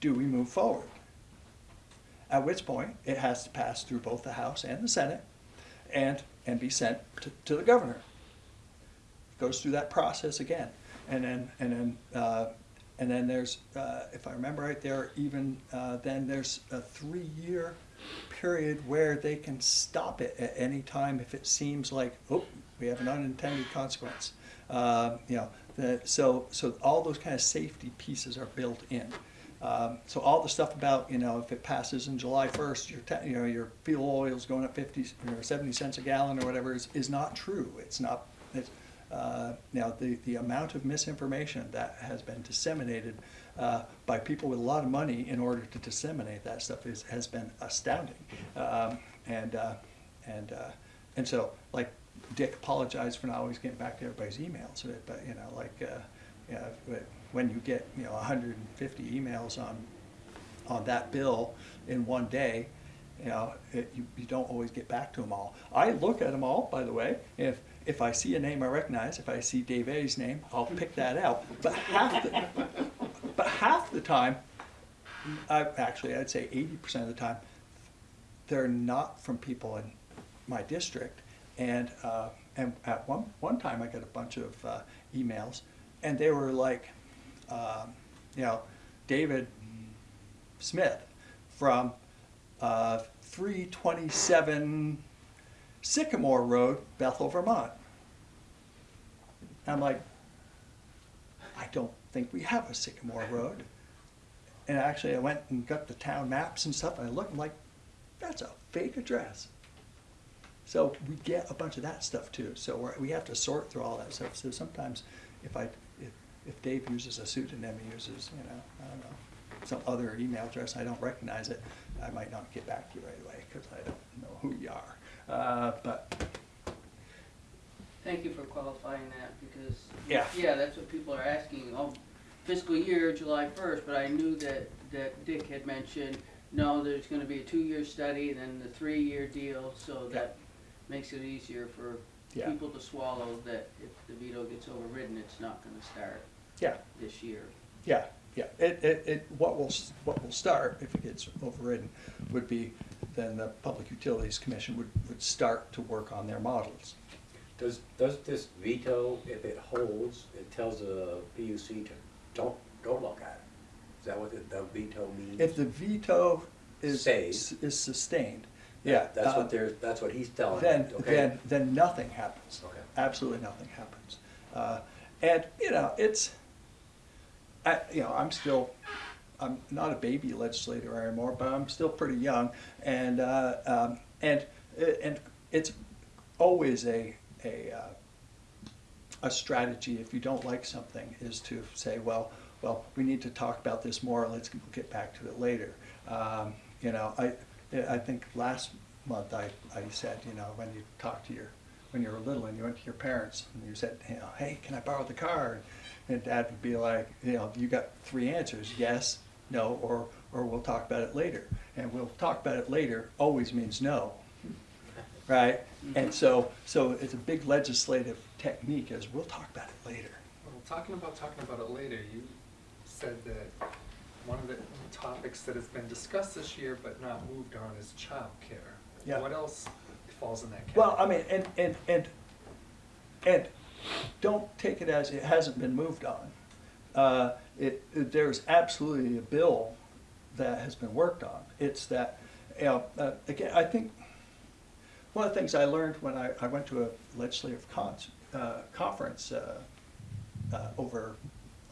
Do we move forward? At which point, it has to pass through both the House and the Senate and, and be sent to, to the governor. It Goes through that process again. And then, and then, uh, and then there's, uh, if I remember right, there even, uh, then there's a three-year period where they can stop it at any time if it seems like, oh, we have an unintended consequence. Uh, you know, the, so, so all those kind of safety pieces are built in. Um, so all the stuff about, you know, if it passes in July first, your, ta- you know, your fuel oil's going up fifty, or seventy cents a gallon or whatever is, is not true. It's not, it's, uh, now, the, the amount of misinformation that has been disseminated, uh, by people with a lot of money in order to disseminate that stuff is, has been astounding. Um, and, uh, and, uh, and so, like, Dick apologized for not always getting back to everybody's emails, but- you know, like, uh, know, when you get, you know, hundred and fifty emails on, on that bill in one day, you know, it, you, you don't always get back to them all. I look at them all, by the way, if, if I see a name I recognize, if I see Dave A's name, I'll pick that out. But half the, but half the time, I, actually, I'd say eighty percent of the time, they're not from people in my district. And, uh, and at one, one time I got a bunch of, uh, emails and they were like, um, you know, David Smith from, uh, three twenty-seven Sycamore Road, Bethel, Vermont. I'm like, I don't think we have a Sycamore Road. And actually, I went and got the town maps and stuff, and I looked, I'm like, that's a fake address. So we get a bunch of that stuff too. So we have to sort through all that stuff. So sometimes, if I, if, if Dave uses a pseudonym, he uses, you know, I don't know, some other email address, I don't recognize it, I might not get back to you right away because I don't know who you are. Uh, but Thank you for qualifying that, because. Yeah. Yeah, that's what people are asking, oh, fiscal year, July first, but I knew that, that Dick had mentioned, no, there's gonna be a two-year study and then the three-year deal, so that makes it easier for Yeah. people to swallow that if the veto gets overridden, it's not gonna start yeah, this year. Yeah, yeah, it, it, it, what will, s- what will start, if it gets overridden, would be, then the Public Utilities Commission would, would start to work on their models. Does, does this veto, if it holds, it tells the PUC to, don't, don't look at it? Is that what the the veto means? If the veto is, Stays. is sustained, yeah. That's uh, what they're, that's what he's telling Then, okay? then, then nothing happens. Okay. Absolutely nothing happens. Uh, and, you know, it's, I, you know, I'm still, I'm not a baby legislator anymore, but I'm still pretty young. And, uh, um, and, and it's always a, a, uh, a strategy, if you don't like something, is to say, well, well, we need to talk about this more, let's get back to it later. Um, you know, I, I think last month I, I said, you know, when you talk to your, when you were little and you went to your parents and you said, you know, hey, can I borrow the car? And dad would be like, you know, you got three answers, yes, no, or, or we'll talk about it later. And we'll talk about it later always means no, right? And so, so it's a big legislative technique as we'll talk about it later. Well, talking about talking about it later, you said that one of the topics that has been discussed this year but not moved on is childcare. Yeah. What else falls in that category? Well, I mean, and, and, and, and don't take it as it hasn't been moved on. uh, it, it- there's absolutely a bill that has been worked on. It's that, you know, uh, again, I think, one of the things I learned when I, I went to a legislative con, uh, conference, uh, uh, over,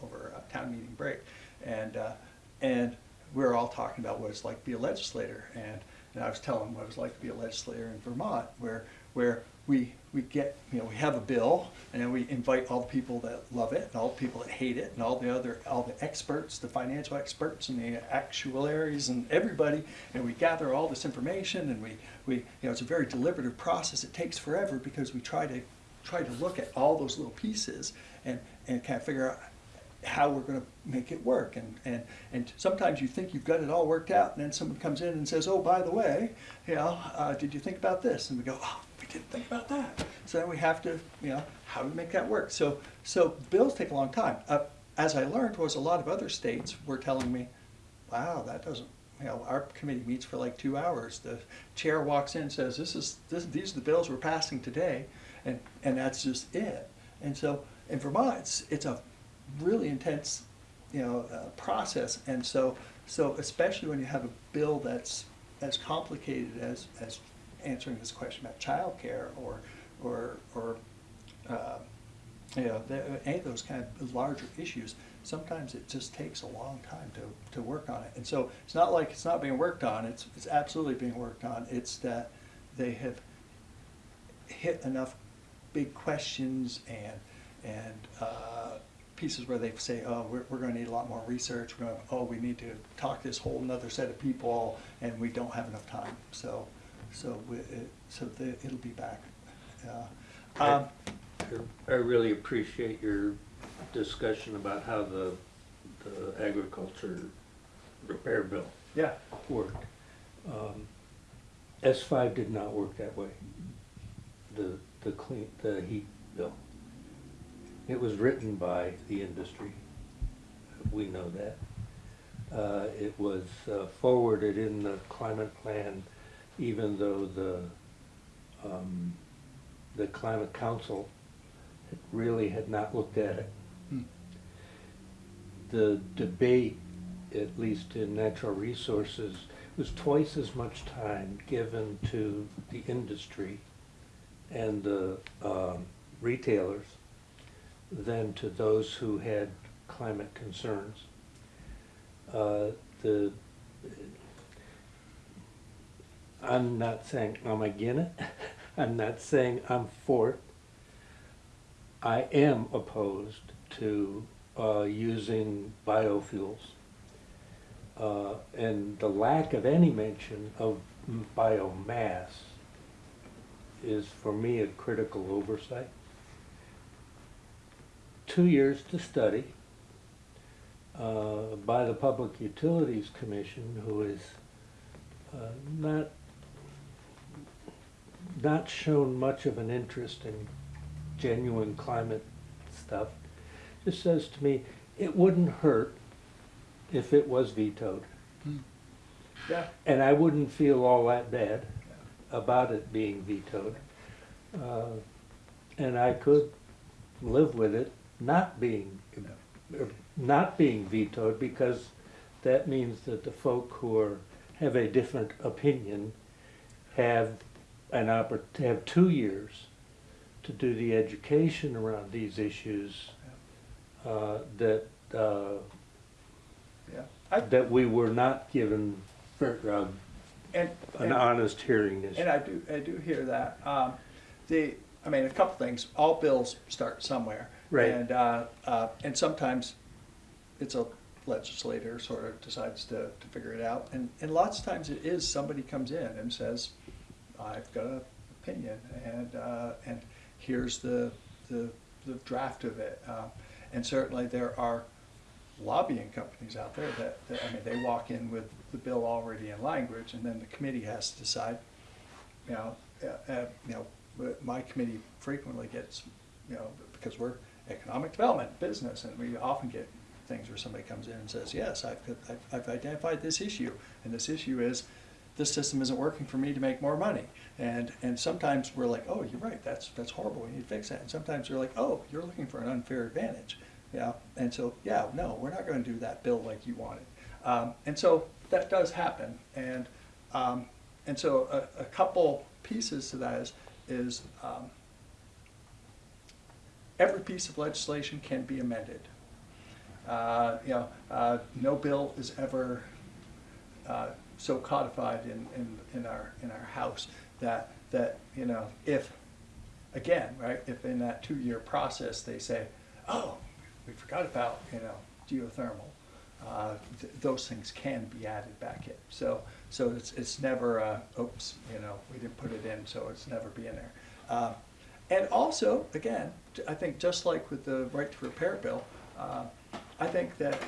over a town meeting break. And, uh, and we were all talking about what it's like to be a legislator. And, and I was telling them what it was like to be a legislator in Vermont, where, where we, we get, you know, we have a bill, and then we invite all the people that love it, and all the people that hate it, and all the other, all the experts, the financial experts, and the actuaries, and everybody, and we gather all this information, and we, we, you know, it's a very deliberative process. It takes forever because we try to, try to look at all those little pieces and, and kind of figure out how we're gonna make it work. And, and, and sometimes you think you've got it all worked out, and then someone comes in and says, oh, by the way, you know, uh, did you think about this? And we go, oh, didn't think about that. So then we have to, you know, how do we make that work? So, so bills take a long time. Uh, as I learned was a lot of other states were telling me, wow, that doesn't, you know, our committee meets for like two hours. The chair walks in, and says, this is, this, these are the bills we're passing today, and, and that's just it. And so in Vermont, it's, it's a really intense, you know, uh, process. And so, so especially when you have a bill that's as complicated as, as answering this question about childcare or, or, or, uh, you know, the, any of those kind of larger issues, sometimes it just takes a long time to, to work on it. And so it's not like it's not being worked on, it's, it's absolutely being worked on. It's that they have hit enough big questions and, and, uh, pieces where they say, oh, we're, we're gonna need a lot more research, we're gonna, oh, we need to talk to this whole nother set of people, and we don't have enough time, so, so we, it, so the, it'll be back. Uh, Um, I really appreciate your discussion about how the, the agriculture repair bill yeah, worked. Um, S five did not work that way. The, the clean, the heat bill. It was written by the industry. We know that. Uh, it was uh, forwarded in the climate plan, even though the, um, the climate council really had not looked at it. Hmm. The debate, at least in natural resources, was twice as much time given to the industry and the um, retailers than to those who had climate concerns. Uh, The, I'm not saying I'm against it, I'm not saying I'm for it. I am opposed to uh, using biofuels. Uh, And the lack of any mention of biomass is for me a critical oversight. Two years to study uh, by the Public Utilities Commission, who is uh, not, not shown much of an interest in genuine climate stuff, just says to me, it wouldn't hurt if it was vetoed. yeah, And I wouldn't feel all that bad about it being vetoed. Uh, And I could live with it not being, er, not being vetoed because that means that the folk who are, have a different opinion have an oppor, have two years to do the education around these issues uh, that, uh, yeah. I- that we were not given uh, And, an and- honest hearing this. And I do, I do hear that. Um, the, I mean, a couple things, all bills start somewhere. Right. And, uh, uh, and sometimes it's a legislator sort of decides to, to figure it out. And, and lots of times it is, somebody comes in and says, I've got an opinion and, uh, and here's the, the, the draft of it. Uh, And certainly there are lobbying companies out there that, that, I mean, they walk in with the bill already in language, and then the committee has to decide, you know, uh, uh, you know, my committee frequently gets, you know, because we're economic development, business, and we often get things where somebody comes in and says, yes, I've, I've- I've identified this issue, and this issue is, this system isn't working for me to make more money. And, and sometimes we're like, oh, you're right, that's, that's horrible, we need to fix that. And sometimes you're like, oh, you're looking for an unfair advantage. Yeah, and so, yeah, no, we're not gonna do that bill like you wanted. Um, and so that does happen, and, um, and so a, a couple pieces to that is, is, um, every piece of legislation can be amended. Uh, you know, uh, no bill is ever, uh, so codified in, in, in our, in our house that, that, you know, if, again, right, if in that two-year process, they say, oh, we forgot about, you know, geothermal, uh, th- those things can be added back in. So, so it's, it's never, uh, oops, you know, we didn't put it in, so it's never be in there. Uh, And also, again, I think just like with the right to repair bill, uh, I think that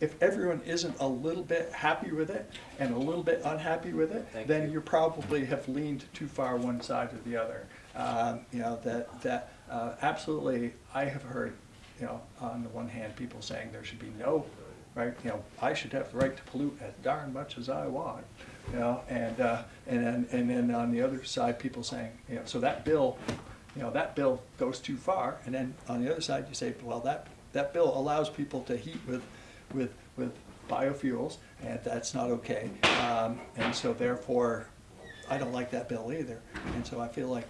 if everyone isn't a little bit happy with it and a little bit unhappy with it, Thank then you. you probably have leaned too far one side or the other. Um, You know, that, that, uh, absolutely, I have heard, you know, on the one hand, people saying there should be no, right, you know, I should have the right to pollute as darn much as I want, you know, and, uh, and then, and then on the other side, people saying, you know, so that bill, you know, that bill goes too far, and then on the other side, you say, well, that, that bill allows people to heat with, with, with biofuels, and that's not okay. Um, and so therefore, I don't like that bill either, and so I feel like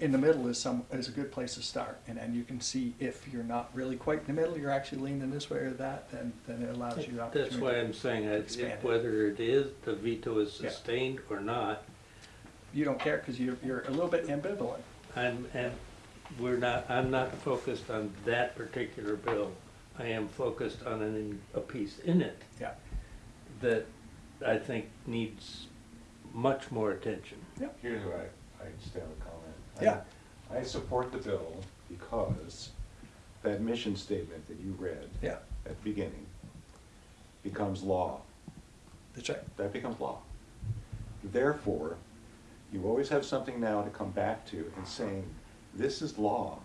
in the middle is some, is a good place to start, and then you can see if you're not really quite in the middle, you're actually leaning this way or that, then, then it allows you opportunity. That's why I'm saying, I- expand it. whether it is, the veto is Yeah. sustained or not, You don't care, cause you're, you're a little bit ambivalent. I'm, and we're not, I'm not focused on that particular bill. I am focused on an, a piece in it Yeah, that I think needs much more attention. Here's where I, I just have a comment. I- Yeah. I support the bill because that mission statement that you read yeah, at the beginning becomes law. that's right. That becomes law. Therefore, you always have something now to come back to and saying, this is law.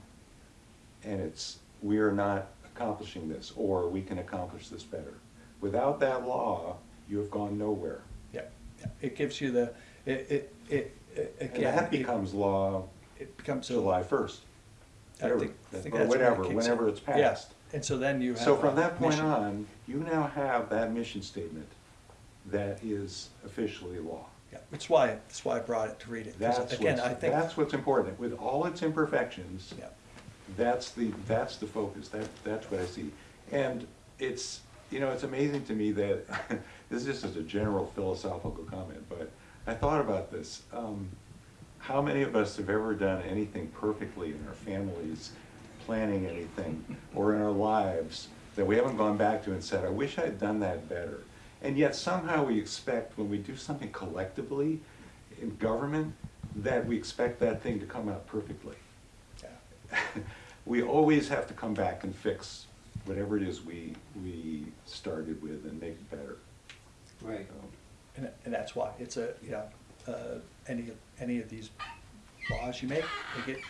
And it's, we are not accomplishing this, or we can accomplish this better. Without that law, you have gone nowhere. Yeah, yeah. it gives you the, it, it, it, it- And again. that it- becomes law It becomes. July first. I think, I think Or that's when it whatever, kicks in. whenever it's Yeah, passed. And so then you have. So from that point mission. on, you now have that mission statement that is officially law. Yeah, it's why, that's why I brought it to read it. That's again, what's, I think. that's what's important. With all its imperfections, Yeah, that's the, that's the focus, that, that's what I see. And it's, you know, it's amazing to me that, this is just a general philosophical comment, but I thought about this. Um, How many of us have ever done anything perfectly in our families, planning anything, or in our lives, that we haven't gone back to and said, I wish I'd done that better? And yet somehow we expect, when we do something collectively in government, that we expect that thing to come out perfectly. we always have to come back and fix whatever it is we, we started with and make it better. Right. And, and that's why, it's a, you know, uh, any, any of these laws you make, they get,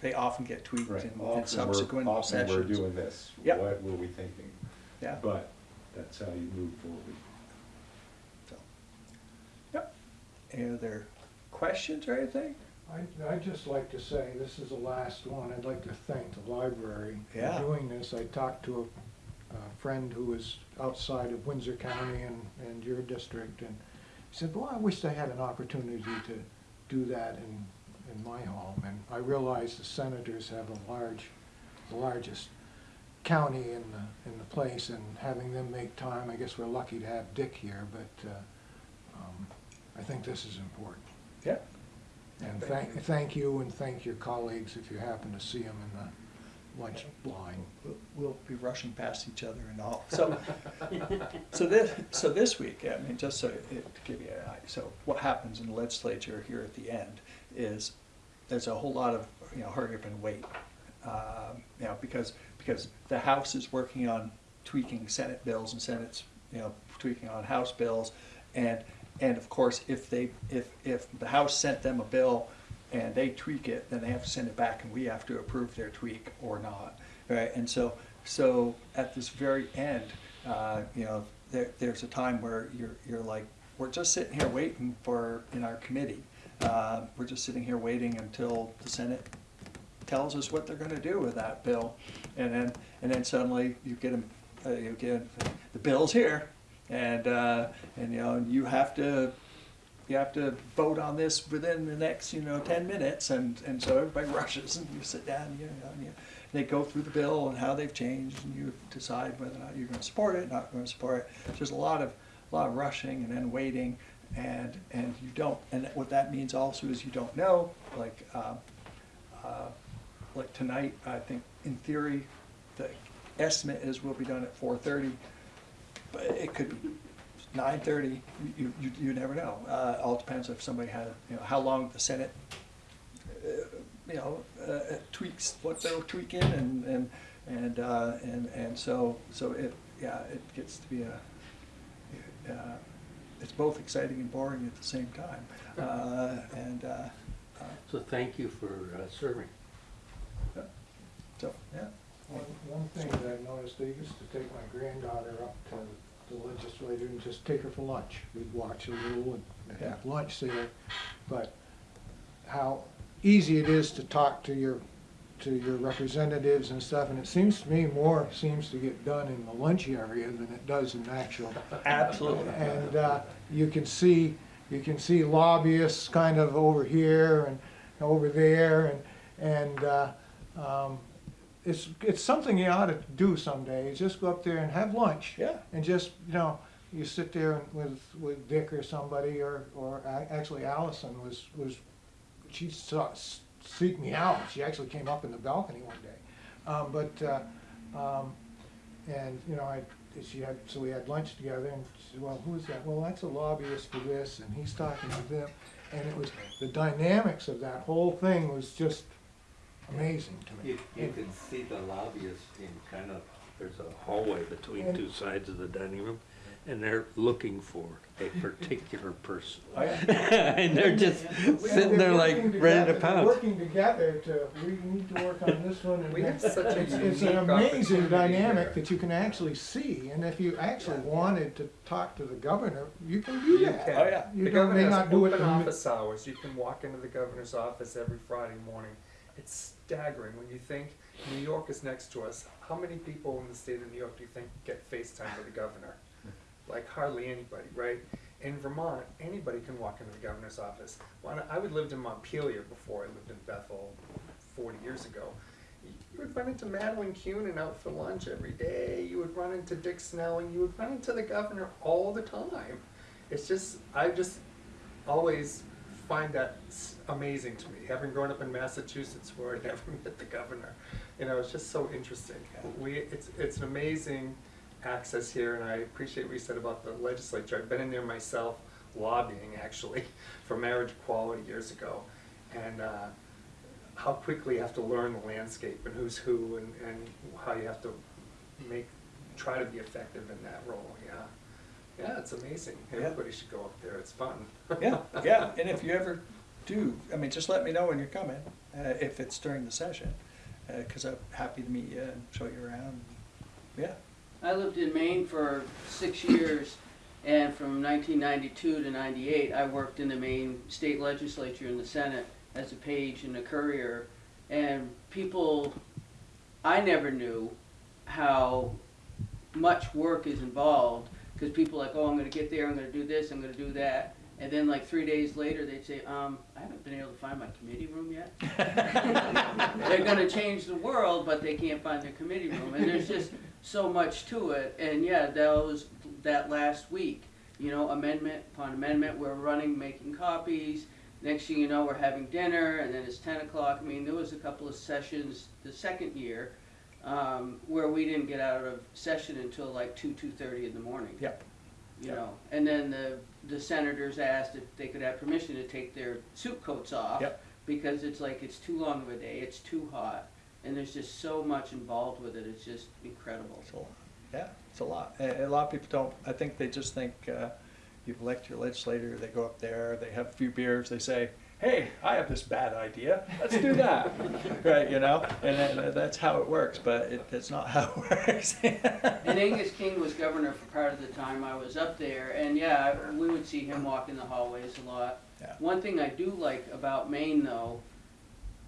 they often get tweaked in in Often we're- subsequent Often we're doing this. Yep. What were we thinking? Yeah. But that's how you move forward. So, Yep. Any other questions or anything? I, I'd just like to say, this is the last one, I'd like to thank the library Yeah. for doing this. I talked to a, a friend who was outside of Windsor County and, and your district, and he said, well, I wish I had an opportunity to do that in, in my home. And I realize the senators have a large, the largest county in the, in the place, and having them make time, I guess we're lucky to have Dick here, but, uh, um, I think this is important. Yeah. And thank, thank you and thank your colleagues if you happen to see them in the lunch line. We'll- We'll be rushing past each other and all. So, so this, so this week, I mean, just so, it- to give you an idea, so what happens in the legislature here at the end is there's a whole lot of, you know, hurry up and wait. Um, You know, because, because the House is working on tweaking Senate bills and Senate's, you know, tweaking on House bills. And, and of course, if they, if, if the House sent them a bill and they tweak it, then they have to send it back and we have to approve their tweak or not. Right, and so, so at this very end, uh, you know, there, there's a time where you're, you're like, we're just sitting here waiting for, in our committee, uh, we're just sitting here waiting until the Senate tells us what they're gonna do with that bill. And then, and then suddenly you get them, uh, you get, the bill's here, and, uh, and, you know, you have to, you have to vote on this within the next, you know, ten minutes, and, and so everybody rushes, and you sit down, you know, and you, they go through the bill and how they've changed, and you decide whether or not you're gonna support it, not gonna support it. There's a lot of, a lot of rushing and then waiting, and, and you don't, and what that means also is you don't know, like, uh, uh, like tonight, I think, in theory, the estimate is we'll be done at four thirty, but it could be nine thirty, you, you, you never know. Uh, all depends if somebody had, you know, how long the Senate, uh, you know, uh, tweaks what they're tweaking and, and, and, uh, and, and so, so it, yeah, it gets to be a, uh, it's both exciting and boring at the same time. Uh, and, uh, uh, So thank you for uh, serving. so, yeah. One, one thing that I noticed, they used to take my granddaughter up to the legislature and just take her for lunch. We'd watch a little and have lunch there, but how easy it is to talk to your, to your representatives and stuff, and it seems to me more seems to get done in the lunch area than it does in actual. Absolutely. And, uh, you can see, you can see lobbyists kind of over here and over there, and, and, uh, um, it's, it's something you ought to do someday, is just go up there and have lunch. Yeah. And just, you know, you sit there with, with Dick or somebody, or, or actually Allison was, was, she saw, seeked me out, she actually came up in the balcony one day. Um, but, uh, um, and, you know, I, she had, so we had lunch together, and she said, well, who's that? Well, that's a lobbyist for this, and he's talking to them. And it was, the dynamics of that whole thing was just amazing to me. You, you can see the lobbyists in kind of, there's a hallway between two sides of the dining room, and they're looking for a particular person. Oh, yeah. And they're just And sitting they're there like working ready to together- pounce. Working together to, we need to work on this one and We have that. such a It's, it's an amazing dynamic here. that you can actually see, and if you actually wanted to talk to the governor, you can do You that. can. Oh, yeah. You The don't- governor may not do it open office hours. You can walk into the governor's office every Friday morning. It's staggering when you think New York is next to us. How many people in the state of New York do you think get FaceTime with the governor? Like hardly anybody, right? In Vermont, anybody can walk into the governor's office. I would lived in Montpelier before I lived in Bethel forty years ago. You would run into Madeleine Kunin out for lunch every day. You would run into Dick Snelling. You would run into the governor all the time. It's just, I just always find that amazing to me, having grown up in Massachusetts where I never met the governor. You know, it's just so interesting. We, it's, it's an amazing access here, and I appreciate what you said about the legislature. I've been in there myself lobbying, actually, for marriage equality years ago. And, uh, how quickly you have to learn the landscape and who's who and, and how you have to make, try to be effective in that role, yeah. Yeah, it's amazing. Yeah. Everybody should go up there, it's fun. Yeah, yeah, and if you ever do, I mean, just let me know when you're coming, uh, if it's during the session, uh, cause I'm happy to meet you and show you around. Yeah, I lived in Maine for six years, and from nineteen ninety-two to ninety-eight, I worked in the Maine state legislature in the Senate as a page and a courier. And people, I never knew how much work is involved, because people are like, oh, I'm gonna get there, I'm gonna do this, I'm gonna do that. And then like three days later, they'd say, um, I haven't been able to find my committee room yet. They're gonna change the world, but they can't find their committee room, and there's just so much to it. And yeah, that was, that last week, you know, amendment upon amendment, we're running, making copies. Next thing you know, we're having dinner, and then it's ten o'clock. I mean, there was a couple of sessions the second year, um, where we didn't get out of session until like two, two-thirty in the morning yep, you Yep. know, and then the, the senators asked if they could have permission to take their suit coats off. Yep. Because it's like, it's too long of a day, it's too hot, and there's just so much involved with it, it's just incredible. it's a lot, yeah, it's a lot. A, a lot of people don't, I think they just think, uh, you elect your legislator, they go up there, they have a few beers, they say, hey, I have this bad idea, let's do that. Right, you know, and then, that's how it works, but it, that's not how it works. And Angus King was governor for part of the time I was up there, and yeah, we would see him walk in the hallways a lot. Yeah. One thing I do like about Maine though,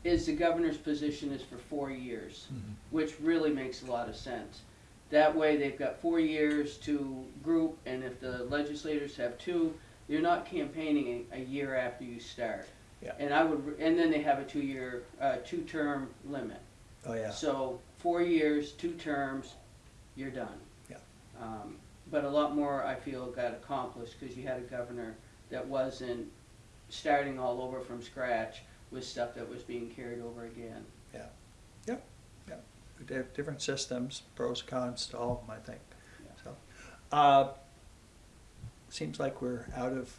is the governor's position is for four years, Mhm. which really makes a lot of sense. That way, they've got four years to group, and if the legislators have two, you're not campaigning a, a year after you start. Yeah. And I would, and then they have a two-year, uh, two-term limit. Oh, yeah. So, four years, two terms, you're done. Yeah. Um, but a lot more, I feel, got accomplished, cause you had a governor that wasn't starting all over from scratch with stuff that was being carried over again. Yeah, yep, yep. They have different systems, pros, cons to all of them, I think. Yeah. So, uh, seems like we're out of,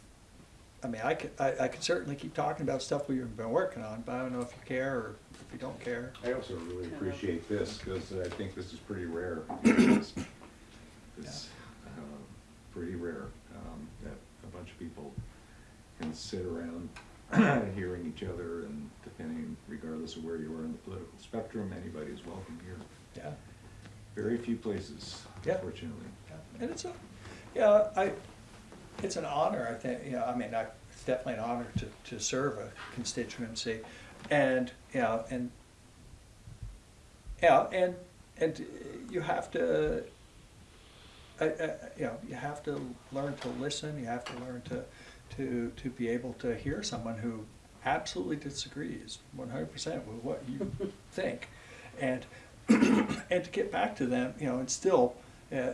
I mean, I could, I, I could certainly keep talking about stuff we've been working on, but I don't know if you care or if you don't care. I also really appreciate this, because I think this is pretty rare. It's it's, um, pretty rare, um, that a bunch of people can sit around hearing each other and depending, regardless of where you are in the political spectrum, anybody is welcome here. Yeah. Very few places, Yeah. unfortunately. And it's a, yeah, I, it's an honor, I think, you know, I mean, I, it's definitely an honor to, to serve a constituency. And, you know, and, yeah, and, and you have to, I, I, you know, you have to learn to listen, you have to learn to, to, to be able to hear someone who absolutely disagrees one hundred percent with what you think. And, and to get back to them, you know, and still, uh,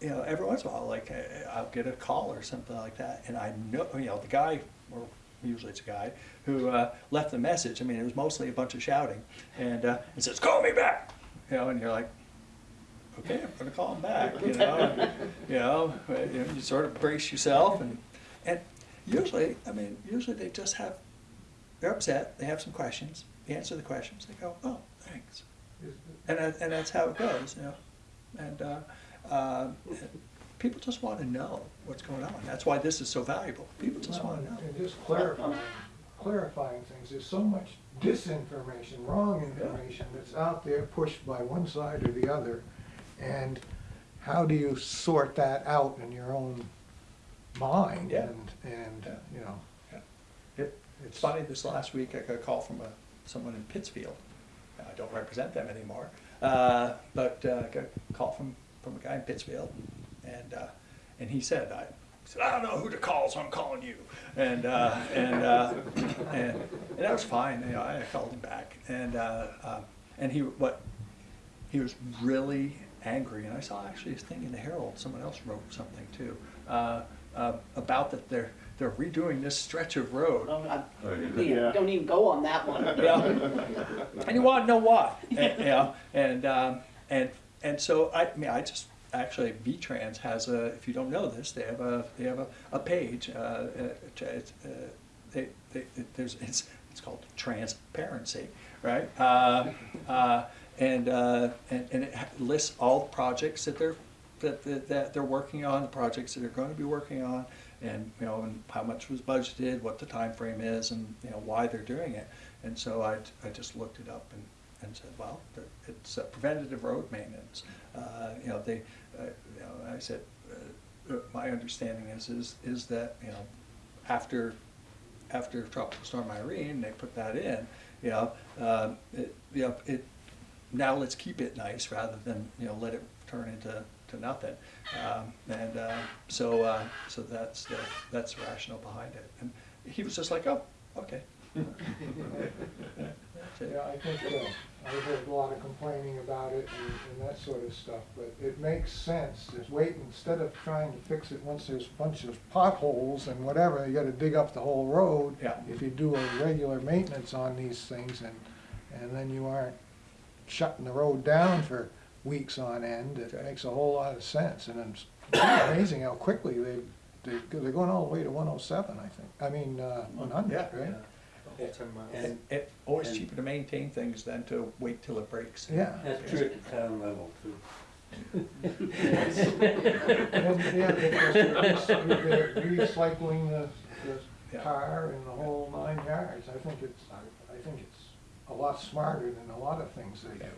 you know, every once in a while, like, uh, I'll get a call or something like that, and I know, you know, the guy, or usually it's a guy, who uh, left the message, I mean, it was mostly a bunch of shouting, and uh, it says, call me back, you know, and you're like, okay, I'm gonna call him back, you know, and, you know, uh, you sort of brace yourself, and, and usually, I mean, usually they just have, they're upset, they have some questions, you answer the questions, they go, oh, thanks. And, that- and that's how it goes, you know, and, uh, uh, people just wanna know what's going on, that's why this is so valuable, people just wanna know. And just clarifying, clarifying things, there's so much disinformation, wrong information that's out there pushed by one side or the other. And how do you sort that out in your own mind? Yeah. And, and, uh, you know, Yeah. It, it's funny, this last week I got a call from a, someone in Pittsfield. I don't represent them anymore, uh, but, uh, I got a call from, from a guy in Pittsfield. And, uh, and he said, I, said, I don't know who to call, so I'm calling you. And, uh, and, uh, and, and that was fine, you know, I called him back. And, uh, um, and he, what, he was really angry, and I saw actually his thing in the Herald, someone else wrote something too, uh, uh, about that they're, they're redoing this stretch of road. Oh, I, yeah. yeah, don't even go on that one. Yeah. And you wanna know why, and, you know, and, um, and, and so I, I mean, I just, actually, VTrans has a, if you don't know this, they have a, they have a, a page, uh, uh, it's, uh, they, they, there's, it's, it's called transparency, right? Uh, uh, and, uh, and, and it lists all the projects that they're, that, that, that they're working on, the projects that they're gonna be working on, and, you know, and how much was budgeted, what the time frame is, and, you know, why they're doing it. And so I, I just looked it up and, and said, well, it's uh, preventative road maintenance. Uh, you know, they, uh, you know, I said, my understanding is, is, is that, you know, after, after Tropical Storm Irene, they put that in, you know, um, it, you know, it, now let's keep it nice rather than, you know, let it turn into, to nothing. Um, and, uh, so, uh, so that's the, that's the rationale behind it. And he was just like, oh, okay. Yeah, I think, uh, I heard a lot of complaining about it and, and that sort of stuff, but it makes sense. Just wait, instead of trying to fix it once there's a bunch of potholes and whatever, you gotta dig up the whole road. Yeah. If you do a regular maintenance on these things and, and then you aren't shutting the road down for weeks on end, it makes a whole lot of sense. And it's amazing how quickly they, they, they're going all the way to one oh seven, I think. I mean, uh, one hundred, Yeah. right? The whole ten miles. And- And it, always and- cheaper to maintain things than to wait till it breaks. Yeah. That's true at the town level too. And, yeah, they're, they're recycling the, the Yeah. car and the whole nine yards. I think it's, I, I think it's a lot smarter than a lot of things they do.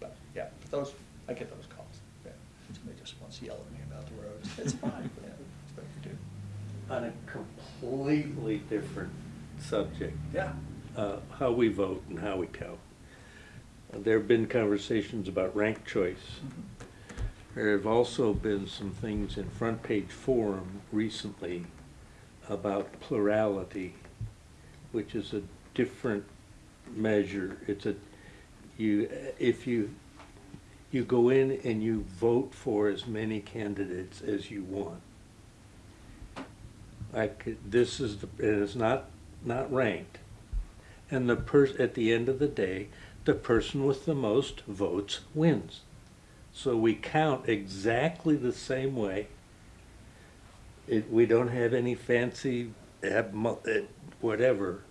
But, yeah, but those, I get those calls. Yeah. Somebody just wants to yell at me about the roads. It's fine, yeah, it's what you do. On a completely different subject, Yeah, uh, how we vote and how we count. There have been conversations about rank choice. There have also been some things in Front Page Forum recently about plurality, which is a different measure. It's a, you, if you, you go in and you vote for as many candidates as you want. Like, this is the, and it's not, not ranked. And the pers, at the end of the day, the person with the most votes wins. So we count exactly the same way. It, we don't have any fancy, eh, whatever.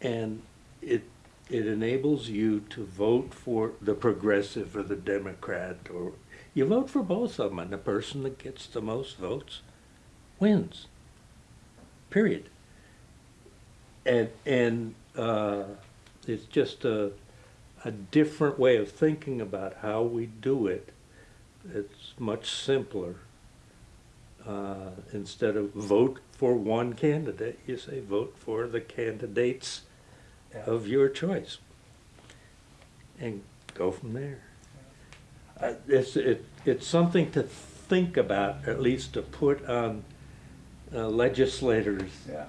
And it, it enables you to vote for the progressive or the Democrat, or, you vote for both of them, and the person that gets the most votes wins. Period. And, and, uh, it's just a, a different way of thinking about how we do it. It's much simpler. Uh, instead of vote for one candidate, you say vote for the candidates of your choice. And go from there. Uh, it's, it, it's something to think about, at least to put on uh, legislators. Yeah.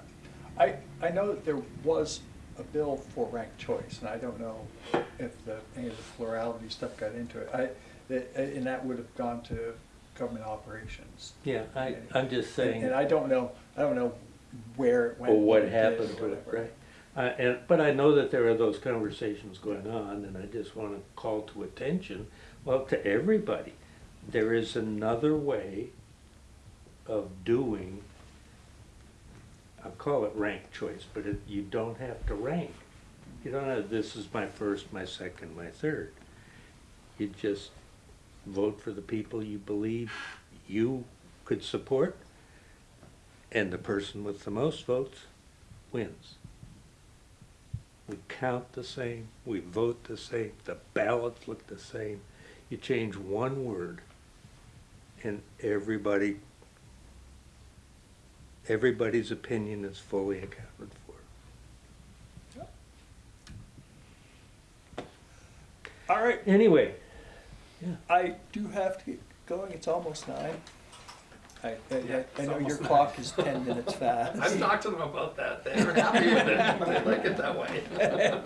I, I know that there was a bill for ranked choice, and I don't know if the, any of the plurality stuff got into it. I, that- and that would have gone to government operations. Yeah, I, I'm just saying. And I don't know, I don't know where it went. or what it did, happened or to it, whatever. right? Uh, and, but I know that there are those conversations going on, and I just wanna call to attention, well, to everybody, there is another way of doing, I'll call it rank choice, but it, you don't have to rank. You don't have, this is my first, my second, my third. You just vote for the people you believe you could support, and the person with the most votes wins. We count the same, we vote the same, the ballots look the same. You change one word, and everybody, everybody's opinion is fully accounted for. All right, Anyway, I do have to get going, it's almost nine. I, I, I know your clock is ten minutes fast. I've talked to them about that, they're happy with it, they like it that way.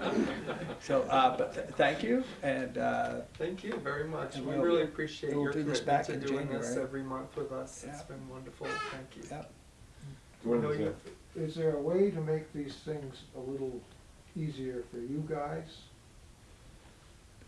So, uh, but th- thank you, and, uh, Thank you very much, we we'll- really appreciate we'll your do this commitment back to in doing this every month with us, It's been wonderful, thank you. yeah, What No, is you- that? Is there a way to make these things a little easier for you guys?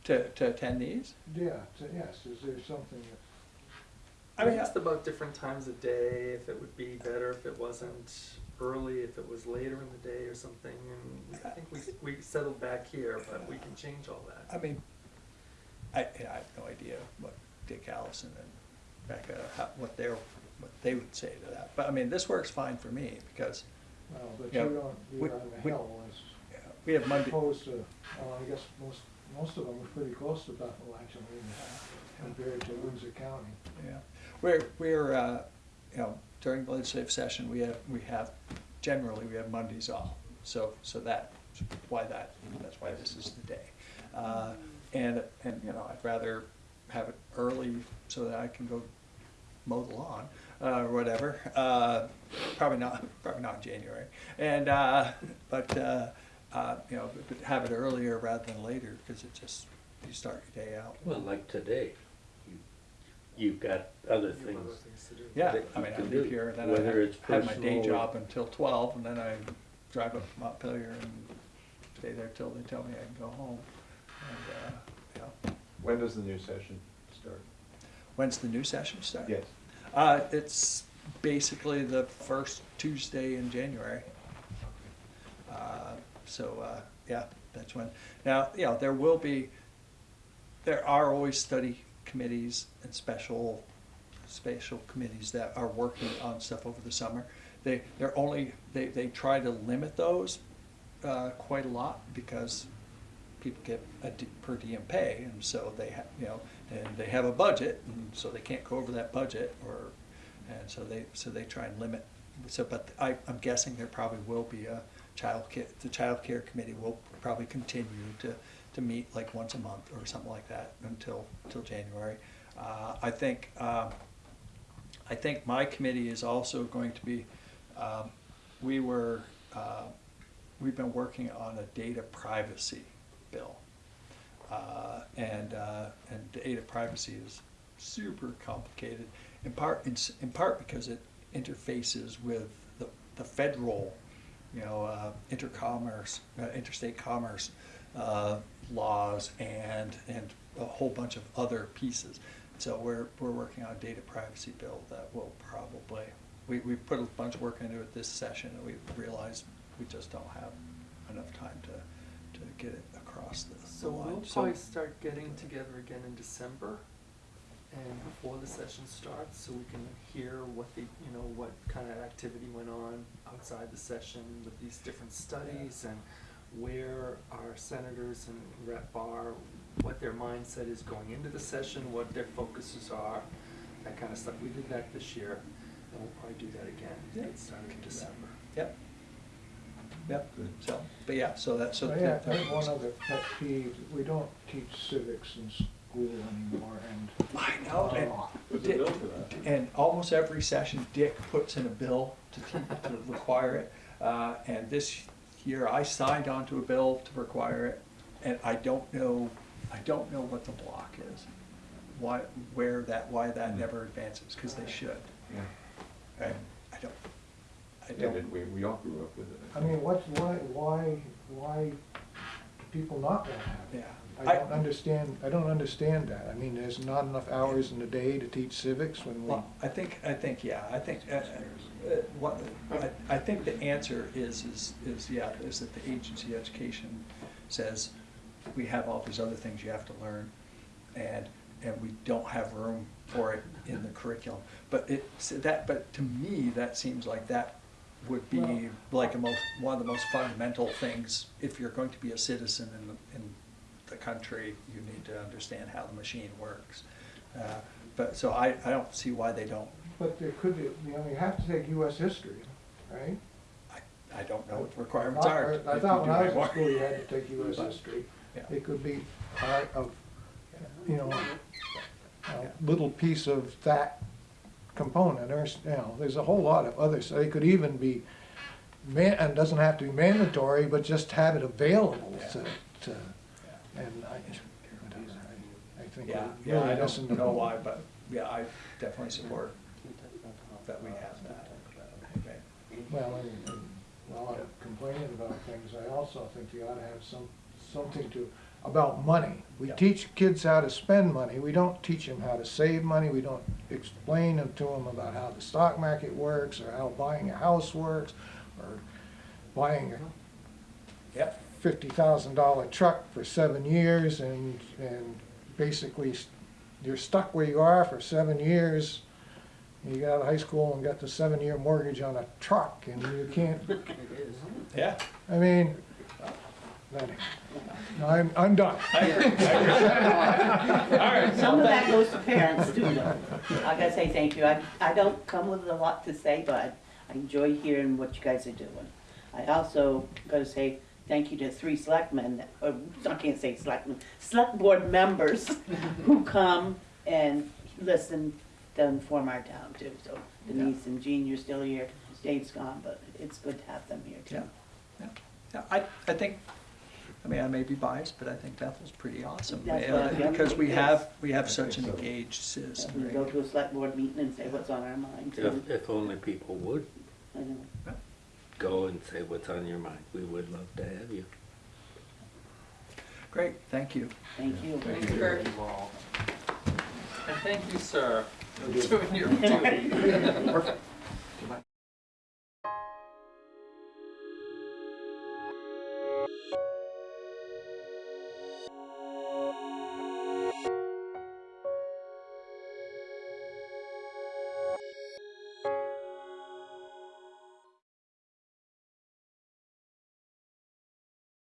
to, to attend these. Yeah, to- yes, is there something that, I I mean, asked about different times of day, if it would be better if it wasn't early, if it was later in the day or something, and I think we, we settled back here, but we can change all that. I mean, I, I have no idea what Dick Allison and Becca, how, what their, what they would say to that. But I mean, this works fine for me, because well, but Yeah, you don't, we- you're on the we- hill as yeah, we have Monday, opposed to, well, I guess most, most of them are pretty close to Bethel actually, compared to Windsor County. yeah. We're, we're, uh, you know, during the legislative session, we have, we have, generally, we have Mondays off. So, so that's why that, that's why this is the day. Uh, and, and, you know, I'd rather have it early so that I can go mow the lawn, uh, or whatever. Uh, probably not, probably not in January. And, uh, but, uh, uh, you know, but have it earlier rather than later, because it just, you start your day out. well, like today, you, you've got other You things. other things to do. Yeah, I mean, I can do, here, then whether I it's have my day job until twelve, and then I drive up to Montpelier and stay there till they tell me I can go home. And, uh, yeah. When does the new session start? When's the new session start? Yes. Uh, it's basically the first Tuesday in January. Uh, So, uh, yeah, that's when. Now, yeah, there will be, there are always study committees and special, special committees that are working on stuff over the summer. They, they're only, they, they try to limit those, uh, quite a lot because people get a per diem pay, and so they have, you know, and they have a budget, and so they can't go over that budget, or, and so they, so they try and limit. So, but I, I'm guessing there probably will be a child care, the child care committee will probably continue to, to meet like once a month or something like that until, until January. Uh, I think, um, I think my committee is also going to be, um, we were, uh, we've been working on a data privacy bill. Uh, and, uh, and data privacy is super complicated, in part, in, in part because it interfaces with the, the federal, you know, uh, intercommerce, uh, interstate commerce, uh, laws and, and a whole bunch of other pieces. So we're, we're working on a data privacy bill that will probably, we, we put a bunch of work into it this session and we realized we just don't have enough time to, to get it across the So the we'll probably start getting together again in December and before the session starts, so we can hear what the, you know, what kind of activity went on outside the session with these different studies and where our senators and rep are, what their mindset is going into the session, what their focuses are, that kind of stuff. We did that this year, and we'll probably do that again, Yeah. started in December. Yep. Yep, Good. so, but yeah, so that's, so. I have, I have one other pet peeve, we don't teach civics in school anymore, and I know, and There's a bill for that. And almost every session, Dick puts in a bill to, to require it. Uh, and this year, I signed onto a bill to require it, and I don't know, I don't know what the block is. Why, where that, why that Hmm. never advances, because they should. Yeah. Right? I don't, I Yeah, don't. did we, we all grew up with it. I mean, what's, why, why, why do people not wanna have it? Yeah. I don't understand, I don't understand that. I mean, there's not enough hours in the day to teach civics when we, Well, I think, I think, yeah, I think, uh, uh, what, I, I think the answer is, is, is, yeah, is that the agency education says, we have all these other things you have to learn, and, and we don't have room for it in the curriculum. But it, so that, but to me, that seems like that would be Well- like a most, one of the most fundamental things, if you're going to be a citizen in, the- in the country, you need to understand how the machine works. Uh, But, so I, I don't see why they don't, but there could be, you know, you have to take US history, right? I, I don't know what the requirements are. I if thought when do I was in anymore. school, you had to take US But, history. yeah. It could be part of, you know, a little piece of that component, or, you know, there's a whole lot of others. It could even be man, and doesn't have to be mandatory, but just have it available to, to, and I, I think Yeah, yeah, I really the don't know why, but, yeah, I definitely support that we have that. Okay. Well, and, and while I'm complaining about things, I also think you ought to have some, something to, about money. We Yeah. teach kids how to spend money, we don't teach them how to save money, we don't explain them to them about how the stock market works, or how buying a house works, or buying a Yep, fifty thousand dollar truck for seven years, and, and basically, s- you're stuck where you are for seven years. You got out of high school and got the seven-year mortgage on a truck, and you can't It is. yeah. I mean, anyway, no, I'm, I'm done. I agree, I agree. All right, Some well, of that goes to parents too, though. I gotta say thank you. I, I don't come with a lot to say, but I enjoy hearing what you guys are doing. I also gotta say thank you to three selectmen, or, I can't say selectmen, select board members who come and listen to inform our town too. So Denise and Jean, you're still here, Dave's gone, but it's good to have them here Yeah, too. yeah, yeah, I, I think, I mean, I may be biased, but I think Bethel's pretty awesome. That's uh, yeah, Because we it is. have, we have I such an so. engaged We citizenry. go to a select board meeting and say what's on our mind. If, if only people would I know. go and say what's on your mind, we would love to have you. Great, thank you. Thank you. Thank you very much. And thank you, sir, for doing your duty.